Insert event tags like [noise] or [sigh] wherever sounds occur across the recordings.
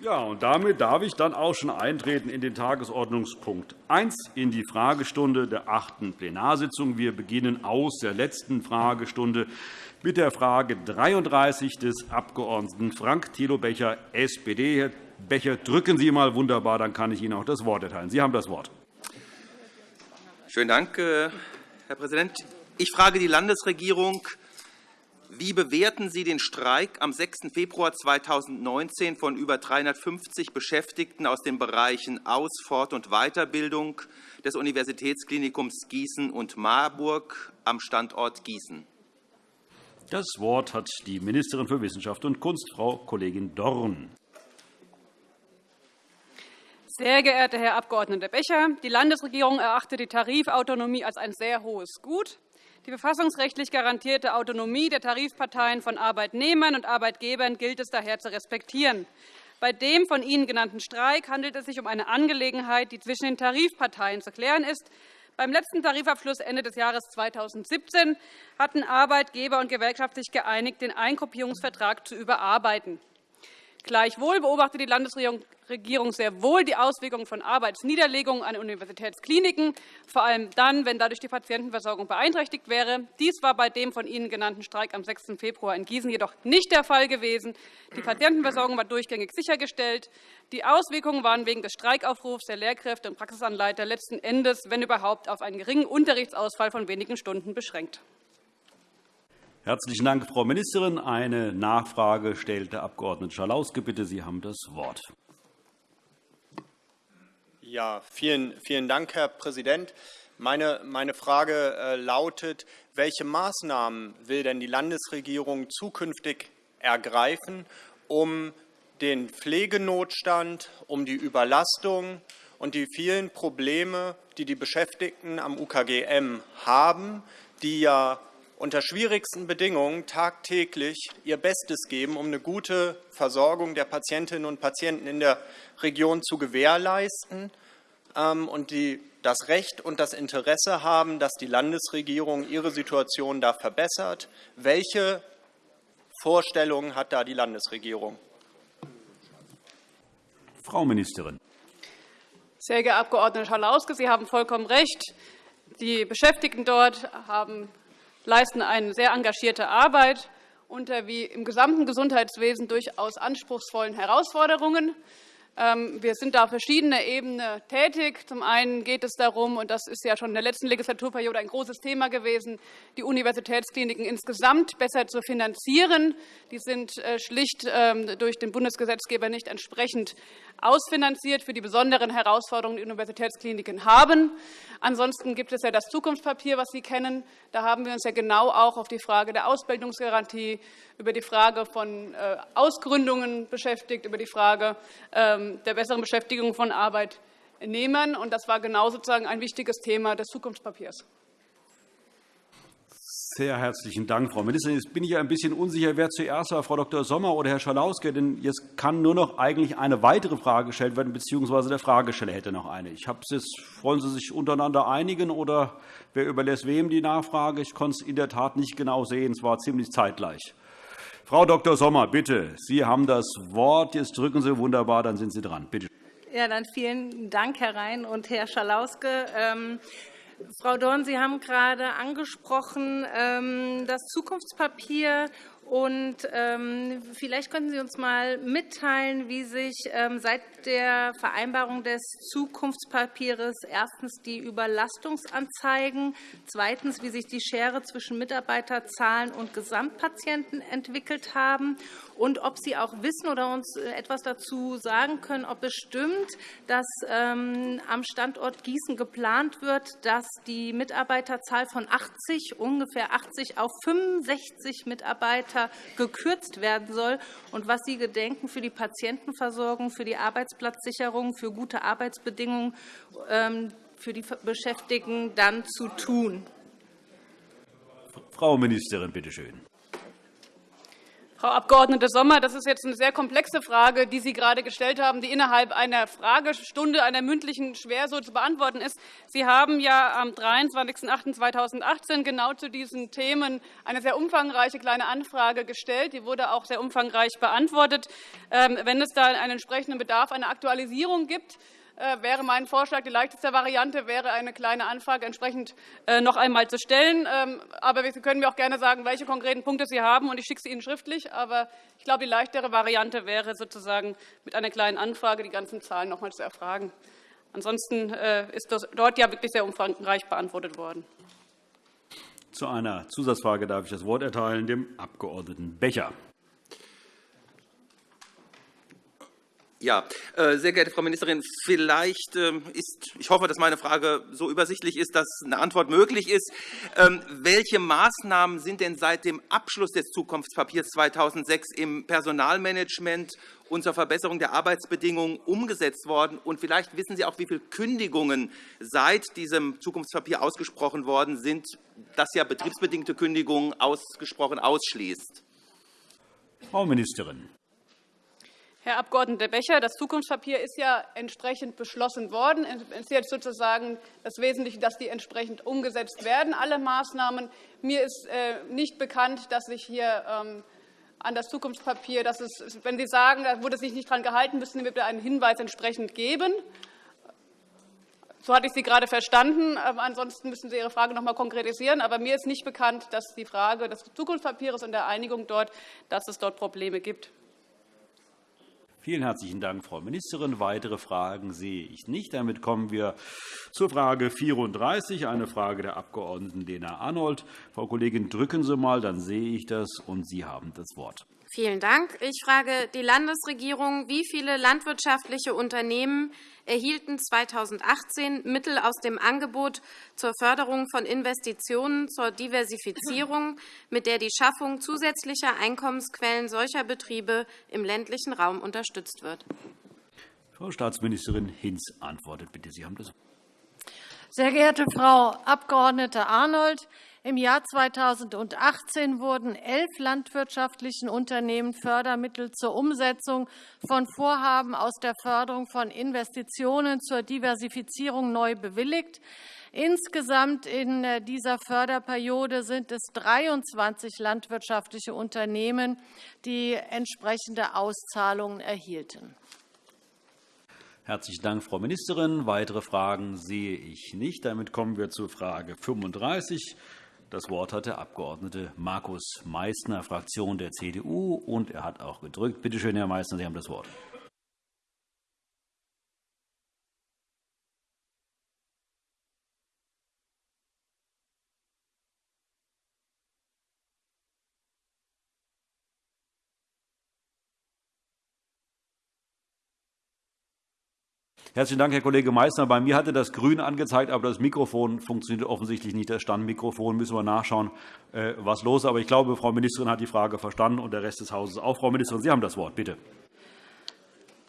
Ja, und damit darf ich dann auch schon eintreten in den Tagesordnungspunkt 1 in die Fragestunde der achten Plenarsitzung. Wir beginnen aus der letzten Fragestunde mit der Frage 33 des Abg. Frank Thilo Becher, SPD. Herr Becher, drücken Sie einmal wunderbar, dann kann ich Ihnen auch das Wort erteilen. Sie haben das Wort. Schönen Dank, äh, Herr Präsident. Ich frage die Landesregierung, wie bewerten Sie den Streik am 6. Februar 2019 von über 350 Beschäftigten aus den Bereichen Aus-, Fort- und Weiterbildung des Universitätsklinikums Gießen und Marburg am Standort Gießen? Das Wort hat die Ministerin für Wissenschaft und Kunst, Frau Kollegin Dorn. Sehr geehrter Herr Abg. Becher! Die Landesregierung erachtet die Tarifautonomie als ein sehr hohes Gut. Die verfassungsrechtlich garantierte Autonomie der Tarifparteien von Arbeitnehmern und Arbeitgebern gilt es daher zu respektieren. Bei dem von Ihnen genannten Streik handelt es sich um eine Angelegenheit, die zwischen den Tarifparteien zu klären ist. Beim letzten Tarifabschluss Ende des Jahres 2017 hatten Arbeitgeber und Gewerkschaft sich geeinigt, den Eingruppierungsvertrag zu überarbeiten. Gleichwohl beobachtet die Landesregierung sehr wohl die Auswirkungen von Arbeitsniederlegungen an Universitätskliniken, vor allem dann, wenn dadurch die Patientenversorgung beeinträchtigt wäre. Dies war bei dem von Ihnen genannten Streik am 6. Februar in Gießen jedoch nicht der Fall gewesen. Die Patientenversorgung war durchgängig sichergestellt. Die Auswirkungen waren wegen des Streikaufrufs der Lehrkräfte und Praxisanleiter letzten Endes, wenn überhaupt, auf einen geringen Unterrichtsausfall von wenigen Stunden beschränkt. Herzlichen Dank, Frau Ministerin. Eine Nachfrage stellt der Abg. Schalauske. Bitte, Sie haben das Wort. Ja, vielen, vielen Dank, Herr Präsident. Meine, meine Frage äh, lautet, welche Maßnahmen will denn die Landesregierung zukünftig ergreifen, um den Pflegenotstand, um die Überlastung und die vielen Probleme, die die Beschäftigten am UKGM haben, die ja unter schwierigsten Bedingungen tagtäglich ihr Bestes geben, um eine gute Versorgung der Patientinnen und Patienten in der Region zu gewährleisten ähm, und die das Recht und das Interesse haben, dass die Landesregierung ihre Situation da verbessert. Welche Vorstellungen hat da die Landesregierung? Frau Ministerin. Sehr geehrter Abg. Schalauske, Sie haben vollkommen recht. Die Beschäftigten dort haben leisten eine sehr engagierte Arbeit unter wie im gesamten Gesundheitswesen durchaus anspruchsvollen Herausforderungen. Ähm, wir sind da auf verschiedener Ebene tätig. Zum einen geht es darum, und das ist ja schon in der letzten Legislaturperiode ein großes Thema gewesen, die Universitätskliniken insgesamt besser zu finanzieren. Die sind äh, schlicht ähm, durch den Bundesgesetzgeber nicht entsprechend ausfinanziert für die besonderen Herausforderungen, die Universitätskliniken haben. Ansonsten gibt es ja das Zukunftspapier, was Sie kennen. Da haben wir uns ja genau auch auf die Frage der Ausbildungsgarantie, über die Frage von äh, Ausgründungen beschäftigt, über die Frage ähm, der besseren Beschäftigung von Arbeitnehmern. Das war genau sozusagen ein wichtiges Thema des Zukunftspapiers. Sehr herzlichen Dank, Frau Ministerin. Jetzt bin ich ein bisschen unsicher, wer zuerst war, Frau Dr. Sommer oder Herr Schalauske. Denn jetzt kann nur noch eigentlich eine weitere Frage gestellt werden, bzw. der Fragesteller hätte noch eine. Ich habe es wollen Sie sich untereinander einigen, oder wer überlässt wem die Nachfrage? Ich konnte es in der Tat nicht genau sehen. Es war ziemlich zeitgleich. Frau Dr. Sommer, bitte, Sie haben das Wort. Jetzt drücken Sie wunderbar, dann sind Sie dran. Bitte. Ja, dann vielen Dank, Herr Rhein und Herr Schalauske. Frau Dorn, Sie haben gerade angesprochen ähm, das Zukunftspapier. Und ähm, vielleicht könnten Sie uns einmal mitteilen, wie sich ähm, seit der Vereinbarung des Zukunftspapiers erstens die Überlastungsanzeigen, zweitens, wie sich die Schere zwischen Mitarbeiterzahlen und Gesamtpatienten entwickelt haben und ob Sie auch wissen oder uns etwas dazu sagen können, ob es stimmt, dass ähm, am Standort Gießen geplant wird, dass die Mitarbeiterzahl von 80, ungefähr 80 auf 65 Mitarbeiter gekürzt werden soll und was Sie gedenken für die Patientenversorgung, für die Arbeitsplatzsicherung, für gute Arbeitsbedingungen ähm, für die Beschäftigten dann zu tun. Frau Ministerin, bitte schön. Frau Abg. Sommer, das ist jetzt eine sehr komplexe Frage, die Sie gerade gestellt haben, die innerhalb einer Fragestunde, einer mündlichen, schwer so zu beantworten ist. Sie haben ja am 23.08.2018 genau zu diesen Themen eine sehr umfangreiche kleine Anfrage gestellt. Die wurde auch sehr umfangreich beantwortet. Ähm, wenn es da einen entsprechenden Bedarf einer Aktualisierung gibt, wäre mein Vorschlag, die leichteste Variante wäre, eine kleine Anfrage entsprechend äh, noch einmal zu stellen. Ähm, aber Sie können mir auch gerne sagen, welche konkreten Punkte Sie haben, und ich schicke sie Ihnen schriftlich. Aber ich glaube, die leichtere Variante wäre sozusagen mit einer kleinen Anfrage die ganzen Zahlen noch einmal zu erfragen. Ansonsten äh, ist das dort ja wirklich sehr umfangreich beantwortet worden. Zu einer Zusatzfrage darf ich das Wort erteilen dem Abg. Becher. Ja, äh, sehr geehrte Frau Ministerin, vielleicht ähm, ist, ich hoffe, dass meine Frage so übersichtlich ist, dass eine Antwort möglich ist. Ähm, welche Maßnahmen sind denn seit dem Abschluss des Zukunftspapiers 2006 im Personalmanagement und zur Verbesserung der Arbeitsbedingungen umgesetzt worden? Und vielleicht wissen Sie auch, wie viele Kündigungen seit diesem Zukunftspapier ausgesprochen worden sind, das ja betriebsbedingte Kündigungen ausgesprochen ausschließt. Frau Ministerin. Herr Abg. Becher, das Zukunftspapier ist ja entsprechend beschlossen worden. Es ist jetzt sozusagen das Wesentliche, dass die entsprechend umgesetzt werden, alle Maßnahmen. Mir ist äh, nicht bekannt, dass sich hier ähm, an das Zukunftspapier, dass es, wenn Sie sagen, da wurde sich nicht daran gehalten, müssen wir einen Hinweis entsprechend geben. So hatte ich Sie gerade verstanden. Ähm, ansonsten müssen Sie Ihre Frage noch einmal konkretisieren. Aber mir ist nicht bekannt, dass die Frage des Zukunftspapiers und der Einigung dort, dass es dort Probleme gibt. Vielen herzlichen Dank, Frau Ministerin. Weitere Fragen sehe ich nicht. Damit kommen wir zur Frage 34, eine Frage der Abg. Lena Arnold. Frau Kollegin, drücken Sie einmal, dann sehe ich das, und Sie haben das Wort. Vielen Dank. Ich frage die Landesregierung, wie viele landwirtschaftliche Unternehmen erhielten 2018 Mittel aus dem Angebot zur Förderung von Investitionen zur Diversifizierung, mit der die Schaffung zusätzlicher Einkommensquellen solcher Betriebe im ländlichen Raum unterstützt wird. Frau Staatsministerin Hinz antwortet bitte. Sie haben das sehr geehrte Frau Abg. Arnold, im Jahr 2018 wurden elf landwirtschaftlichen Unternehmen Fördermittel zur Umsetzung von Vorhaben aus der Förderung von Investitionen zur Diversifizierung neu bewilligt. Insgesamt in äh, dieser Förderperiode sind es 23 landwirtschaftliche Unternehmen, die entsprechende Auszahlungen erhielten. Herzlichen Dank, Frau Ministerin. Weitere Fragen sehe ich nicht. Damit kommen wir zur Frage 35. Das Wort hat der Abg. Markus Meysner, Fraktion der CDU, und er hat auch gedrückt. Bitte schön, Herr Meysner, Sie haben das Wort. Herzlichen Dank, Herr Kollege Meysner. Bei mir hatte das Grün angezeigt, aber das Mikrofon funktioniert offensichtlich nicht. Das Standmikrofon müssen wir nachschauen, äh, was los ist. Aber ich glaube, Frau Ministerin hat die Frage verstanden und der Rest des Hauses auch. Frau Ministerin, Sie haben das Wort. Bitte.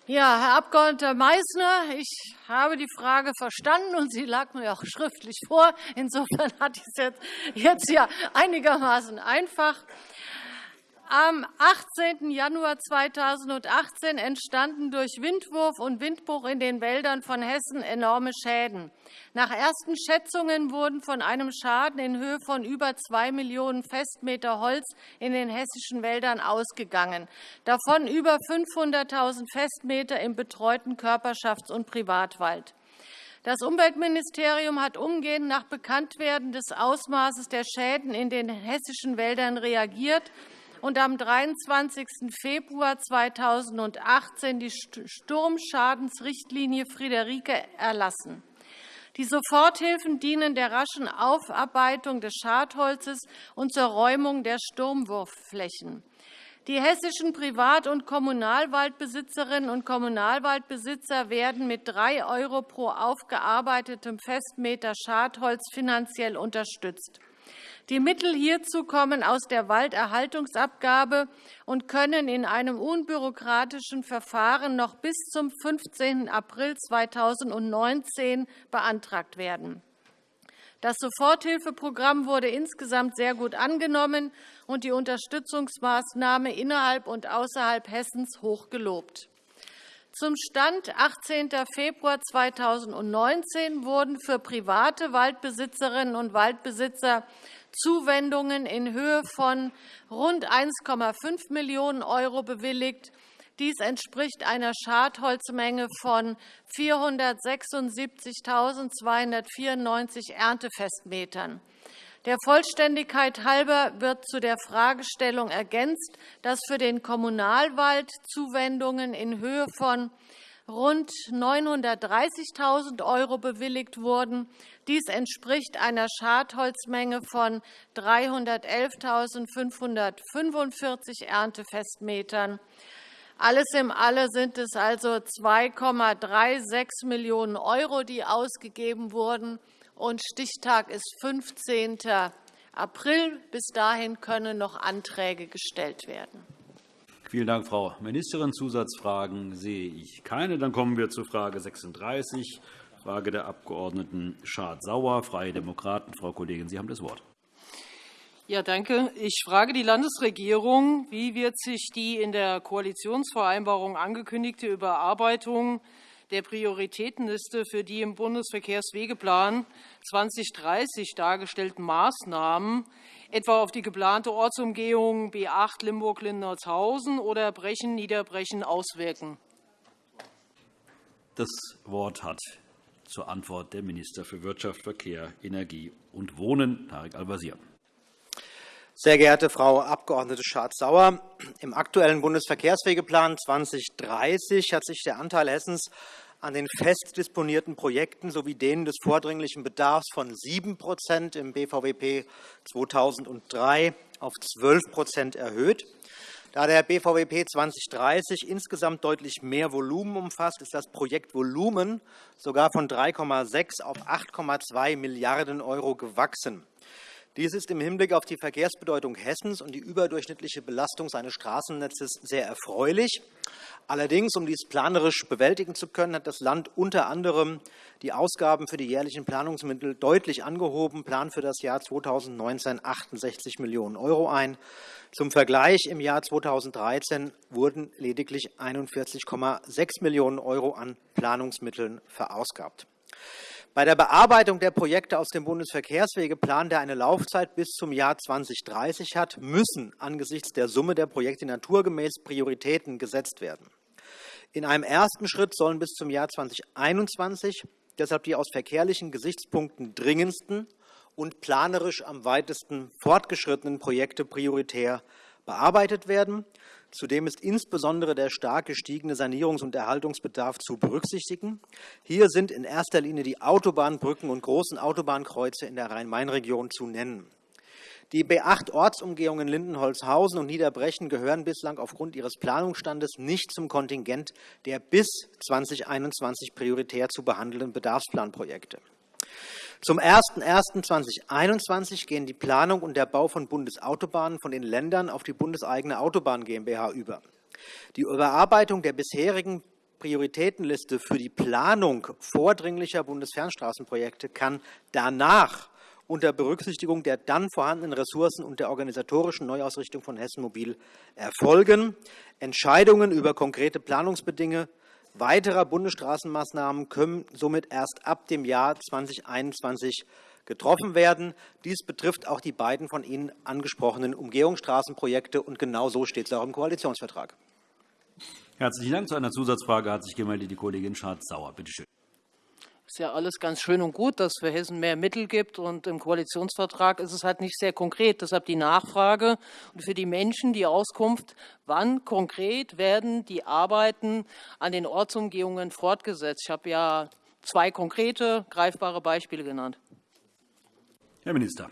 Ja, Herr Abg. Meysner, ich habe die Frage verstanden, und sie lag mir auch schriftlich vor. Insofern hatte ich es jetzt ja einigermaßen einfach. Am 18. Januar 2018 entstanden durch Windwurf und Windbruch in den Wäldern von Hessen enorme Schäden. Nach ersten Schätzungen wurden von einem Schaden in Höhe von über 2 Millionen Festmeter Holz in den hessischen Wäldern ausgegangen, davon über 500.000 Festmeter im betreuten Körperschafts- und Privatwald. Das Umweltministerium hat umgehend nach Bekanntwerden des Ausmaßes der Schäden in den hessischen Wäldern reagiert und am 23. Februar 2018 die Sturmschadensrichtlinie Friederike erlassen. Die Soforthilfen dienen der raschen Aufarbeitung des Schadholzes und zur Räumung der Sturmwurfflächen. Die hessischen Privat- und Kommunalwaldbesitzerinnen und Kommunalwaldbesitzer werden mit 3 € pro aufgearbeitetem Festmeter Schadholz finanziell unterstützt. Die Mittel hierzu kommen aus der Walderhaltungsabgabe und können in einem unbürokratischen Verfahren noch bis zum 15. April 2019 beantragt werden. Das Soforthilfeprogramm wurde insgesamt sehr gut angenommen und die Unterstützungsmaßnahme innerhalb und außerhalb Hessens hoch gelobt. Zum Stand 18. Februar 2019 wurden für private Waldbesitzerinnen und Waldbesitzer Zuwendungen in Höhe von rund 1,5 Millionen € bewilligt. Dies entspricht einer Schadholzmenge von 476.294 Erntefestmetern. Der Vollständigkeit halber wird zu der Fragestellung ergänzt, dass für den Kommunalwald Zuwendungen in Höhe von rund 930.000 € bewilligt wurden. Dies entspricht einer Schadholzmenge von 311.545 Erntefestmetern. Alles in allem sind es also 2,36 Millionen €, die ausgegeben wurden und Stichtag ist 15. April. Bis dahin können noch Anträge gestellt werden. Vielen Dank, Frau Ministerin. Zusatzfragen sehe ich keine. Dann kommen wir zu Frage 36, Frage der Abg. Schardt-Sauer, Freie Demokraten. Frau Kollegin, Sie haben das Wort. Ja, danke. Ich frage die Landesregierung, wie wird sich die in der Koalitionsvereinbarung angekündigte Überarbeitung der Prioritätenliste für die im Bundesverkehrswegeplan 2030 dargestellten Maßnahmen etwa auf die geplante Ortsumgehung B 8 Limburg-Lindertshausen oder Brechen-Niederbrechen auswirken? Das Wort hat zur Antwort der Minister für Wirtschaft, Verkehr, Energie und Wohnen, Tarek Al-Wazir. Sehr geehrte Frau Abg. Schardt-Sauer, im aktuellen Bundesverkehrswegeplan 2030 hat sich der Anteil Hessens an den fest disponierten Projekten sowie denen des vordringlichen Bedarfs von 7% im BVWP 2003 auf 12% erhöht. Da der BVWP 2030 insgesamt deutlich mehr Volumen umfasst, ist das Projektvolumen sogar von 3,6 auf 8,2 Milliarden € gewachsen. Dies ist im Hinblick auf die Verkehrsbedeutung Hessens und die überdurchschnittliche Belastung seines Straßennetzes sehr erfreulich. Allerdings, um dies planerisch bewältigen zu können, hat das Land unter anderem die Ausgaben für die jährlichen Planungsmittel deutlich angehoben, plant für das Jahr 2019 68 Millionen € ein. Zum Vergleich im Jahr 2013 wurden lediglich 41,6 Millionen € an Planungsmitteln verausgabt. Bei der Bearbeitung der Projekte aus dem Bundesverkehrswegeplan, der eine Laufzeit bis zum Jahr 2030 hat, müssen angesichts der Summe der Projekte naturgemäß Prioritäten gesetzt werden. In einem ersten Schritt sollen bis zum Jahr 2021 deshalb die aus verkehrlichen Gesichtspunkten dringendsten und planerisch am weitesten fortgeschrittenen Projekte prioritär bearbeitet werden. Zudem ist insbesondere der stark gestiegene Sanierungs- und Erhaltungsbedarf zu berücksichtigen. Hier sind in erster Linie die Autobahnbrücken und großen Autobahnkreuze in der Rhein-Main-Region zu nennen. Die B8-Ortsumgehungen Lindenholzhausen und Niederbrechen gehören bislang aufgrund ihres Planungsstandes nicht zum Kontingent der bis 2021 prioritär zu behandelnden Bedarfsplanprojekte. Zum 01.01.2021 gehen die Planung und der Bau von Bundesautobahnen von den Ländern auf die bundeseigene Autobahn GmbH über. Die Überarbeitung der bisherigen Prioritätenliste für die Planung vordringlicher Bundesfernstraßenprojekte kann danach unter Berücksichtigung der dann vorhandenen Ressourcen und der organisatorischen Neuausrichtung von Hessen Mobil erfolgen. Entscheidungen über konkrete Planungsbedingungen weiterer Bundesstraßenmaßnahmen können somit erst ab dem Jahr 2021 getroffen werden. Dies betrifft auch die beiden von Ihnen angesprochenen Umgehungsstraßenprojekte, und genau so steht es auch im Koalitionsvertrag. Herzlichen Dank. Zu einer Zusatzfrage hat sich gemeldet die Kollegin Schardt-Sauer. Bitte schön. Es ist ja alles ganz schön und gut, dass es für Hessen mehr Mittel gibt. Und Im Koalitionsvertrag ist es halt nicht sehr konkret. Deshalb die Nachfrage und für die Menschen die Auskunft, wann konkret werden die Arbeiten an den Ortsumgehungen fortgesetzt. Ich habe ja zwei konkrete, greifbare Beispiele genannt. Herr Minister.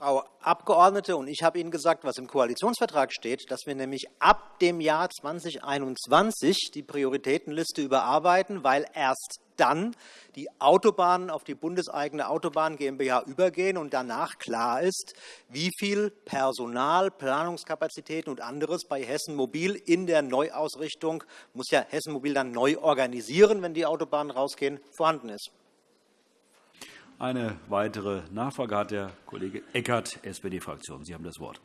Frau Abgeordnete, und ich habe Ihnen gesagt, was im Koalitionsvertrag steht, dass wir nämlich ab dem Jahr 2021 die Prioritätenliste überarbeiten, weil erst dann die Autobahnen auf die bundeseigene Autobahn GmbH übergehen und danach klar ist, wie viel Personal, Planungskapazitäten und anderes bei Hessen Mobil in der Neuausrichtung, muss ja Hessen Mobil dann neu organisieren, wenn die Autobahnen rausgehen, vorhanden ist. Eine weitere Nachfrage hat der Kollege Eckert, SPD-Fraktion. Sie haben das Wort.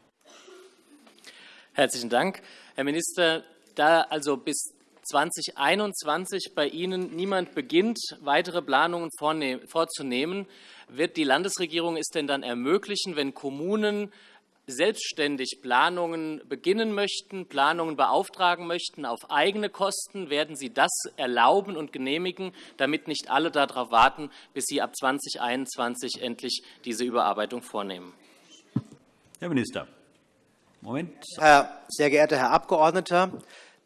Herzlichen Dank. Herr Minister, da also bis 2021 bei Ihnen niemand beginnt, weitere Planungen vorzunehmen, wird die Landesregierung es denn dann ermöglichen, wenn Kommunen selbstständig Planungen beginnen möchten, Planungen beauftragen möchten auf eigene Kosten, werden Sie das erlauben und genehmigen, damit nicht alle darauf warten, bis Sie ab 2021 endlich diese Überarbeitung vornehmen? Herr Minister. Moment. Herr, sehr geehrter Herr Abgeordneter,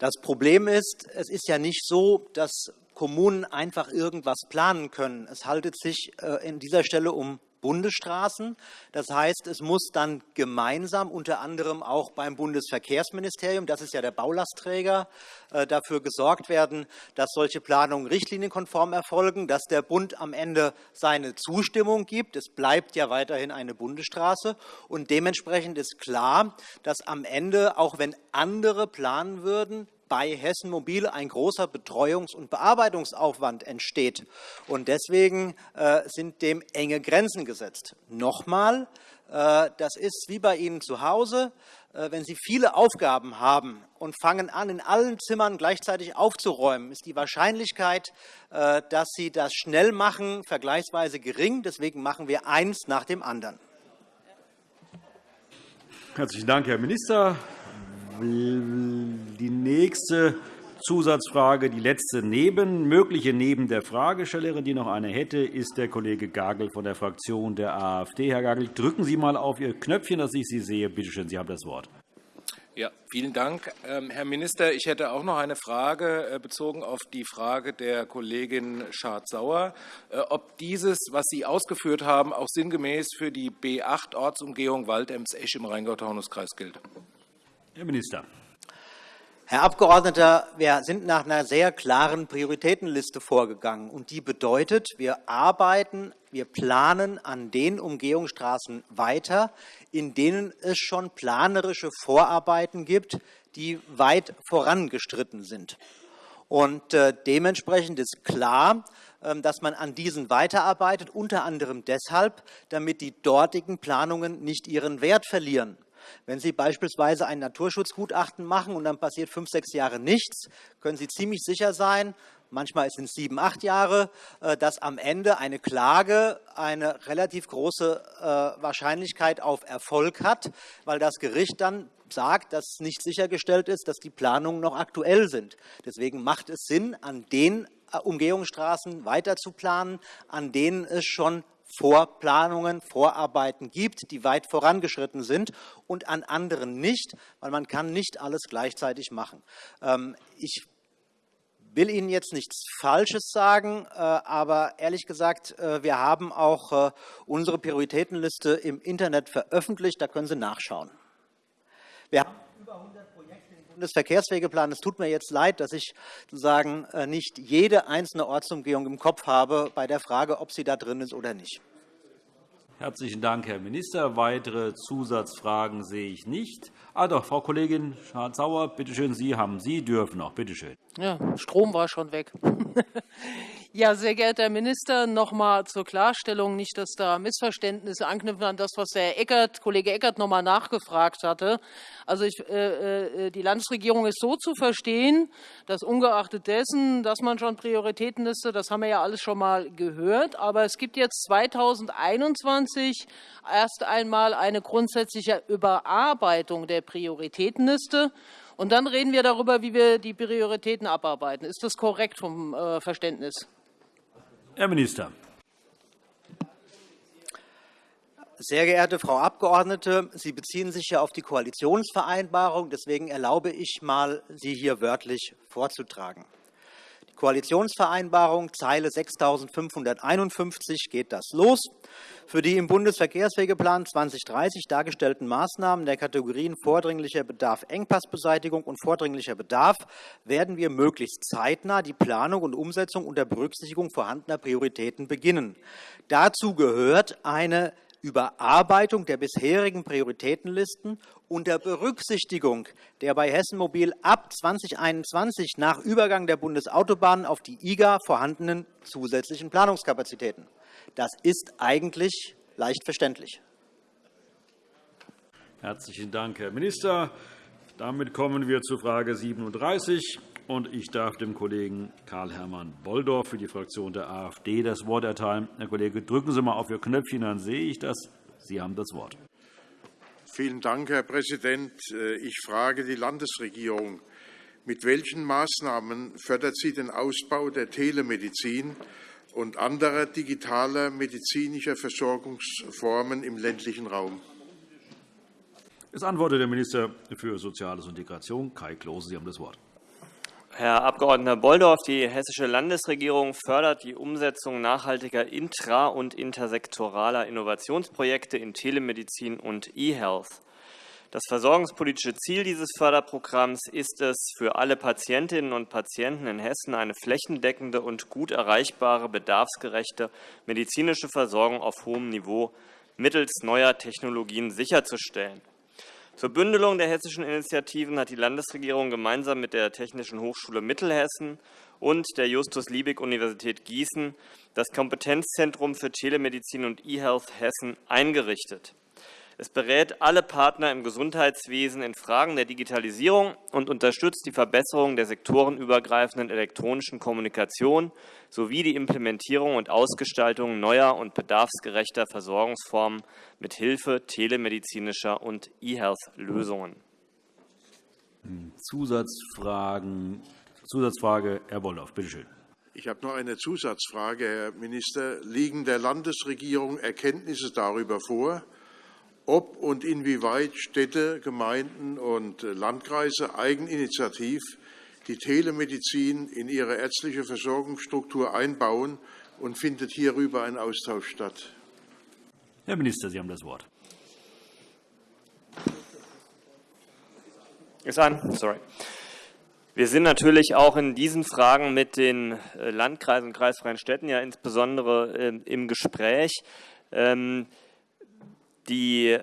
das Problem ist, es ist ja nicht so, dass Kommunen einfach irgendwas planen können. Es handelt sich äh, an dieser Stelle um Bundesstraßen. Das heißt, es muss dann gemeinsam unter anderem auch beim Bundesverkehrsministerium, das ist ja der Baulastträger, äh, dafür gesorgt werden, dass solche Planungen richtlinienkonform erfolgen, dass der Bund am Ende seine Zustimmung gibt. Es bleibt ja weiterhin eine Bundesstraße. Und dementsprechend ist klar, dass am Ende, auch wenn andere planen würden, bei Hessen Mobil ein großer Betreuungs- und Bearbeitungsaufwand entsteht. Und deswegen äh, sind dem enge Grenzen gesetzt. Nochmal, äh, das ist wie bei Ihnen zu Hause. Äh, wenn Sie viele Aufgaben haben und fangen an, in allen Zimmern gleichzeitig aufzuräumen, ist die Wahrscheinlichkeit, dass Sie das schnell machen, vergleichsweise gering. Deswegen machen wir eins nach dem anderen. Herzlichen Dank, Herr Minister. Die nächste Zusatzfrage, die letzte neben, mögliche neben der Fragestellerin, die noch eine hätte, ist der Kollege Gagel von der Fraktion der AfD. Herr Gagel, drücken Sie einmal auf Ihr Knöpfchen, dass ich Sie sehe. Bitte schön, Sie haben das Wort. Ja, vielen Dank, ähm, Herr Minister. Ich hätte auch noch eine Frage äh, bezogen auf die Frage der Kollegin Schardt-Sauer, äh, ob dieses, was Sie ausgeführt haben, auch sinngemäß für die B8-Ortsumgehung Waldems-Esch im Rheingau-Taunus-Kreis gilt. Herr Minister. Herr Abgeordneter, wir sind nach einer sehr klaren Prioritätenliste vorgegangen. und Die bedeutet, wir arbeiten, wir planen an den Umgehungsstraßen weiter, in denen es schon planerische Vorarbeiten gibt, die weit vorangestritten sind. Und äh, dementsprechend ist klar, ähm, dass man an diesen weiterarbeitet, unter anderem deshalb, damit die dortigen Planungen nicht ihren Wert verlieren. Wenn Sie beispielsweise ein Naturschutzgutachten machen und dann passiert fünf, sechs Jahre nichts, können Sie ziemlich sicher sein, manchmal sind es sieben, acht Jahre, äh, dass am Ende eine Klage eine relativ große äh, Wahrscheinlichkeit auf Erfolg hat, weil das Gericht dann sagt, dass nicht sichergestellt ist, dass die Planungen noch aktuell sind. Deswegen macht es Sinn, an den äh, Umgehungsstraßen weiter zu planen, an denen es schon Vorplanungen, Vorarbeiten gibt, die weit vorangeschritten sind und an anderen nicht, weil man kann nicht alles gleichzeitig machen. Ähm, ich will Ihnen jetzt nichts Falsches sagen, äh, aber ehrlich gesagt, äh, wir haben auch äh, unsere Prioritätenliste im Internet veröffentlicht. Da können Sie nachschauen. Wir haben über 100 Projekte im Bundesverkehrswegeplan. Es tut mir jetzt leid, dass ich sozusagen nicht jede einzelne Ortsumgehung im Kopf habe bei der Frage, ob sie da drin ist oder nicht. Herzlichen Dank, Herr Minister. Weitere Zusatzfragen sehe ich nicht. Ah, doch, Frau Kollegin Schardt-Sauer, bitte schön, Sie haben, Sie dürfen noch, bitte schön. Ja, Strom war schon weg. [laughs] Ja, sehr geehrter Herr Minister, noch einmal zur Klarstellung, nicht, dass da Missverständnisse anknüpfen an das, was der Eckert, Kollege Eckert noch einmal nachgefragt hatte. Also ich, äh, äh, die Landesregierung ist so zu verstehen, dass ungeachtet dessen, dass man schon Prioritätenliste, das haben wir ja alles schon mal gehört, aber es gibt jetzt 2021 erst einmal eine grundsätzliche Überarbeitung der Prioritätenliste. Und dann reden wir darüber, wie wir die Prioritäten abarbeiten. Ist das korrekt vom äh, Verständnis? Herr Minister. Sehr geehrte Frau Abgeordnete, Sie beziehen sich ja auf die Koalitionsvereinbarung. Deswegen erlaube ich mal, sie hier wörtlich vorzutragen. Koalitionsvereinbarung, Zeile 6.551 geht das los. Für die im Bundesverkehrswegeplan 2030 dargestellten Maßnahmen der Kategorien vordringlicher Bedarf, Engpassbeseitigung und vordringlicher Bedarf werden wir möglichst zeitnah die Planung und Umsetzung unter Berücksichtigung vorhandener Prioritäten beginnen. Dazu gehört eine Überarbeitung der bisherigen Prioritätenlisten unter Berücksichtigung der bei Hessen Mobil ab 2021 nach Übergang der Bundesautobahnen auf die IGA vorhandenen zusätzlichen Planungskapazitäten. Das ist eigentlich leicht verständlich. Herzlichen Dank, Herr Minister. Damit kommen wir zu Frage 37. Und ich darf dem Kollegen Karl-Hermann Bolldorf für die Fraktion der AfD das Wort erteilen. Herr Kollege, drücken Sie einmal auf Ihr Knöpfchen, dann sehe ich das. Sie haben das Wort. Vielen Dank, Herr Präsident. Ich frage die Landesregierung. Mit welchen Maßnahmen fördert sie den Ausbau der Telemedizin und anderer digitaler medizinischer Versorgungsformen im ländlichen Raum? Es antwortet der Minister für Soziales und Integration, Kai Klose. Sie haben das Wort. Herr Abg. Bolldorf, die Hessische Landesregierung fördert die Umsetzung nachhaltiger intra- und intersektoraler Innovationsprojekte in Telemedizin und E-Health. Das versorgungspolitische Ziel dieses Förderprogramms ist es, für alle Patientinnen und Patienten in Hessen eine flächendeckende und gut erreichbare, bedarfsgerechte medizinische Versorgung auf hohem Niveau mittels neuer Technologien sicherzustellen. Zur Bündelung der hessischen Initiativen hat die Landesregierung gemeinsam mit der Technischen Hochschule Mittelhessen und der Justus-Liebig-Universität Gießen das Kompetenzzentrum für Telemedizin und E-Health Hessen eingerichtet. Es berät alle Partner im Gesundheitswesen in Fragen der Digitalisierung und unterstützt die Verbesserung der sektorenübergreifenden elektronischen Kommunikation sowie die Implementierung und Ausgestaltung neuer und bedarfsgerechter Versorgungsformen mit Hilfe telemedizinischer und E-Health-Lösungen. Zusatzfragen. Zusatzfrage, Herr Bolldorf, bitte schön. Ich habe noch eine Zusatzfrage, Herr Minister. Liegen der Landesregierung Erkenntnisse darüber vor, ob und inwieweit Städte, Gemeinden und Landkreise eigeninitiativ die Telemedizin in ihre ärztliche Versorgungsstruktur einbauen und findet hierüber ein Austausch statt? Herr Minister, Sie haben das Wort. Ist an. Sorry. Wir sind natürlich auch in diesen Fragen mit den Landkreisen und kreisfreien Städten ja insbesondere im Gespräch. Die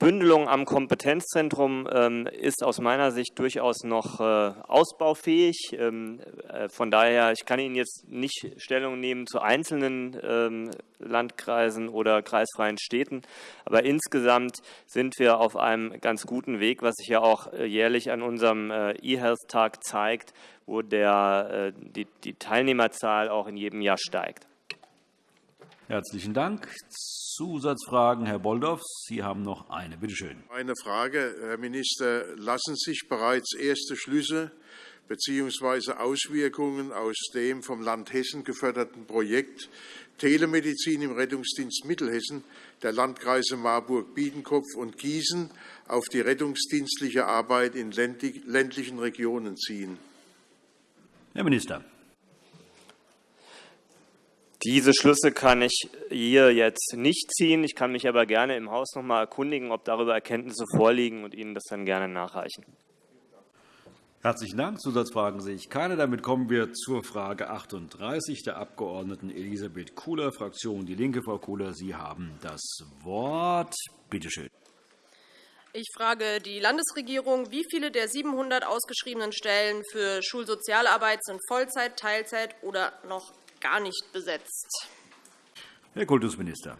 Bündelung am Kompetenzzentrum ähm, ist aus meiner Sicht durchaus noch äh, ausbaufähig. Ähm, äh, von daher, ich kann Ihnen jetzt nicht Stellung nehmen zu einzelnen ähm, Landkreisen oder kreisfreien Städten. Aber insgesamt sind wir auf einem ganz guten Weg, was sich ja auch äh, jährlich an unserem E-Health-Tag zeigt, wo der, die, die Teilnehmerzahl auch in jedem Jahr steigt. Herzlichen Dank. Zusatzfragen, Herr Bolldorf. Sie haben noch eine. Bitte schön. Eine Frage, Herr Minister. Lassen sich bereits erste Schlüsse bzw. Auswirkungen aus dem vom Land Hessen geförderten Projekt Telemedizin im Rettungsdienst Mittelhessen der Landkreise Marburg, Biedenkopf und Gießen auf die rettungsdienstliche Arbeit in ländlichen Regionen ziehen? Herr Minister. Diese Schlüsse kann ich hier jetzt nicht ziehen. Ich kann mich aber gerne im Haus noch einmal erkundigen, ob darüber Erkenntnisse vorliegen und Ihnen das dann gerne nachreichen. Herzlichen Dank. Zusatzfragen sehe ich keine. Damit kommen wir zur Frage 38 der Abg. Elisabeth Kuhler, Fraktion DIE LINKE. Frau Kuhler, Sie haben das Wort. Bitte schön. Ich frage die Landesregierung, wie viele der 700 ausgeschriebenen Stellen für Schulsozialarbeit sind Vollzeit, Teilzeit oder noch gar nicht besetzt. Herr Kultusminister.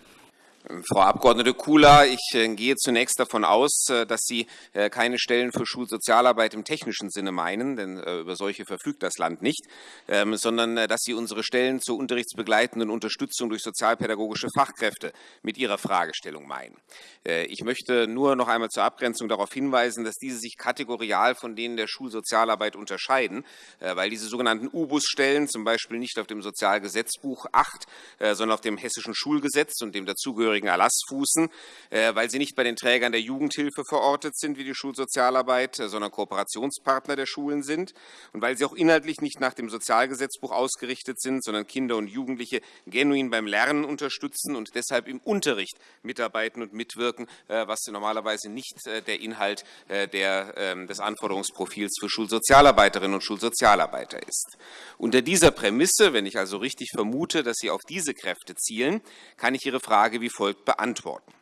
Frau Abg. Kula, ich äh, gehe zunächst davon aus, äh, dass Sie äh, keine Stellen für Schulsozialarbeit im technischen Sinne meinen, denn über solche verfügt das Land nicht, ähm, sondern dass Sie unsere Stellen zur unterrichtsbegleitenden Unterstützung durch sozialpädagogische Fachkräfte mit Ihrer Fragestellung meinen. Ich möchte nur noch einmal zur Abgrenzung darauf hinweisen, dass diese sich kategorial von denen der Schulsozialarbeit unterscheiden, weil diese sogenannten U-Bus-Stellen zum Beispiel nicht auf dem Sozialgesetzbuch 8, sondern auf dem Hessischen Schulgesetz und dem dazugehörigen dazugehörigen Erlass fußen, äh, weil sie nicht bei den Trägern der Jugendhilfe verortet sind, wie die Schulsozialarbeit, äh, sondern Kooperationspartner der Schulen sind und weil sie auch inhaltlich nicht nach dem Sozialgesetzbuch ausgerichtet sind, sondern Kinder und Jugendliche genuin beim Lernen unterstützen und deshalb im Unterricht mitarbeiten und mitwirken, äh, was normalerweise nicht der Inhalt der, ähm, des Anforderungsprofils für Schulsozialarbeiterinnen und Schulsozialarbeiter ist. Unter dieser Prämisse, wenn ich also richtig vermute, dass Sie auf diese Kräfte zielen, kann ich Ihre Frage wie folgt folgt beantworten.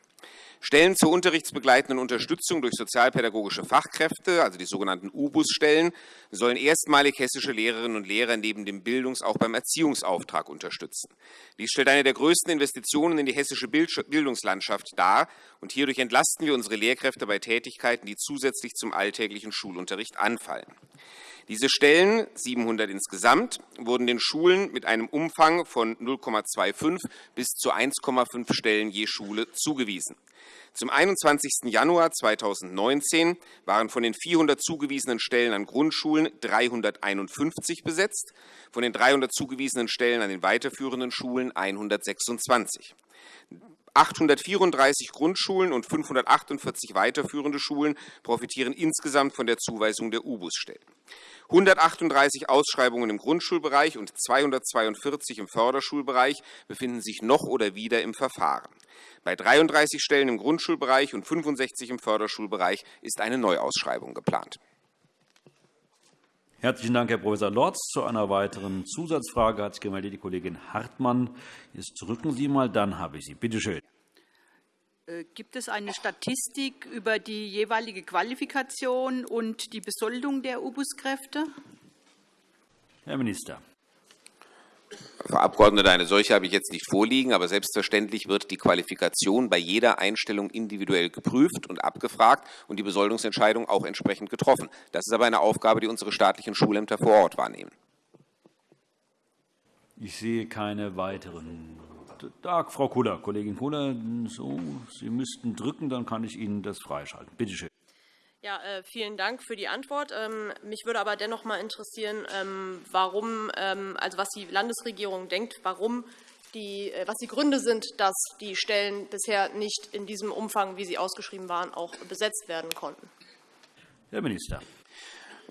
Stellen zur unterrichtsbegleitenden Unterstützung durch sozialpädagogische Fachkräfte, also die sogenannten UBUS-Stellen, sollen erstmalig hessische Lehrerinnen und Lehrer neben dem Bildungs- auch beim Erziehungsauftrag unterstützen. Dies stellt eine der größten Investitionen in die hessische Bildungslandschaft dar, und hierdurch entlasten wir unsere Lehrkräfte bei Tätigkeiten, die zusätzlich zum alltäglichen Schulunterricht anfallen. Diese Stellen, 700 insgesamt, wurden den Schulen mit einem Umfang von 0,25 bis zu 1,5 Stellen je Schule zugewiesen. Zum 21. Januar 2019 waren von den 400 zugewiesenen Stellen an Grundschulen 351 besetzt, von den 300 zugewiesenen Stellen an den weiterführenden Schulen 126. 834 Grundschulen und 548 weiterführende Schulen profitieren insgesamt von der Zuweisung der U-Bus-Stellen. 138 Ausschreibungen im Grundschulbereich und 242 im Förderschulbereich befinden sich noch oder wieder im Verfahren. Bei 33 Stellen im Grundschulbereich und 65 im Förderschulbereich ist eine Neuausschreibung geplant. Herzlichen Dank, Herr Prof. Lorz. Zu einer weiteren Zusatzfrage hat sich gemeldet die Kollegin Hartmann. Jetzt drücken Sie mal, dann habe ich Sie. Bitte schön. Äh, gibt es eine Statistik über die jeweilige Qualifikation und die Besoldung der U-Bus-Kräfte? Herr Minister. Frau Abgeordnete, eine solche habe ich jetzt nicht vorliegen, aber selbstverständlich wird die Qualifikation bei jeder Einstellung individuell geprüft und abgefragt und die Besoldungsentscheidung auch entsprechend getroffen. Das ist aber eine Aufgabe, die unsere staatlichen Schulämter vor Ort wahrnehmen. Ich sehe keine weiteren da, Frau Kuller, Kollegin Kuller, so, Sie müssten drücken, dann kann ich Ihnen das freischalten. Bitte schön. Ja, äh, vielen Dank für die Antwort. Ähm, mich würde aber dennoch mal interessieren, ähm, warum, ähm, also was die Landesregierung denkt, warum die, äh, was die Gründe sind, dass die Stellen bisher nicht in diesem Umfang, wie sie ausgeschrieben waren, auch besetzt werden konnten. Herr Minister.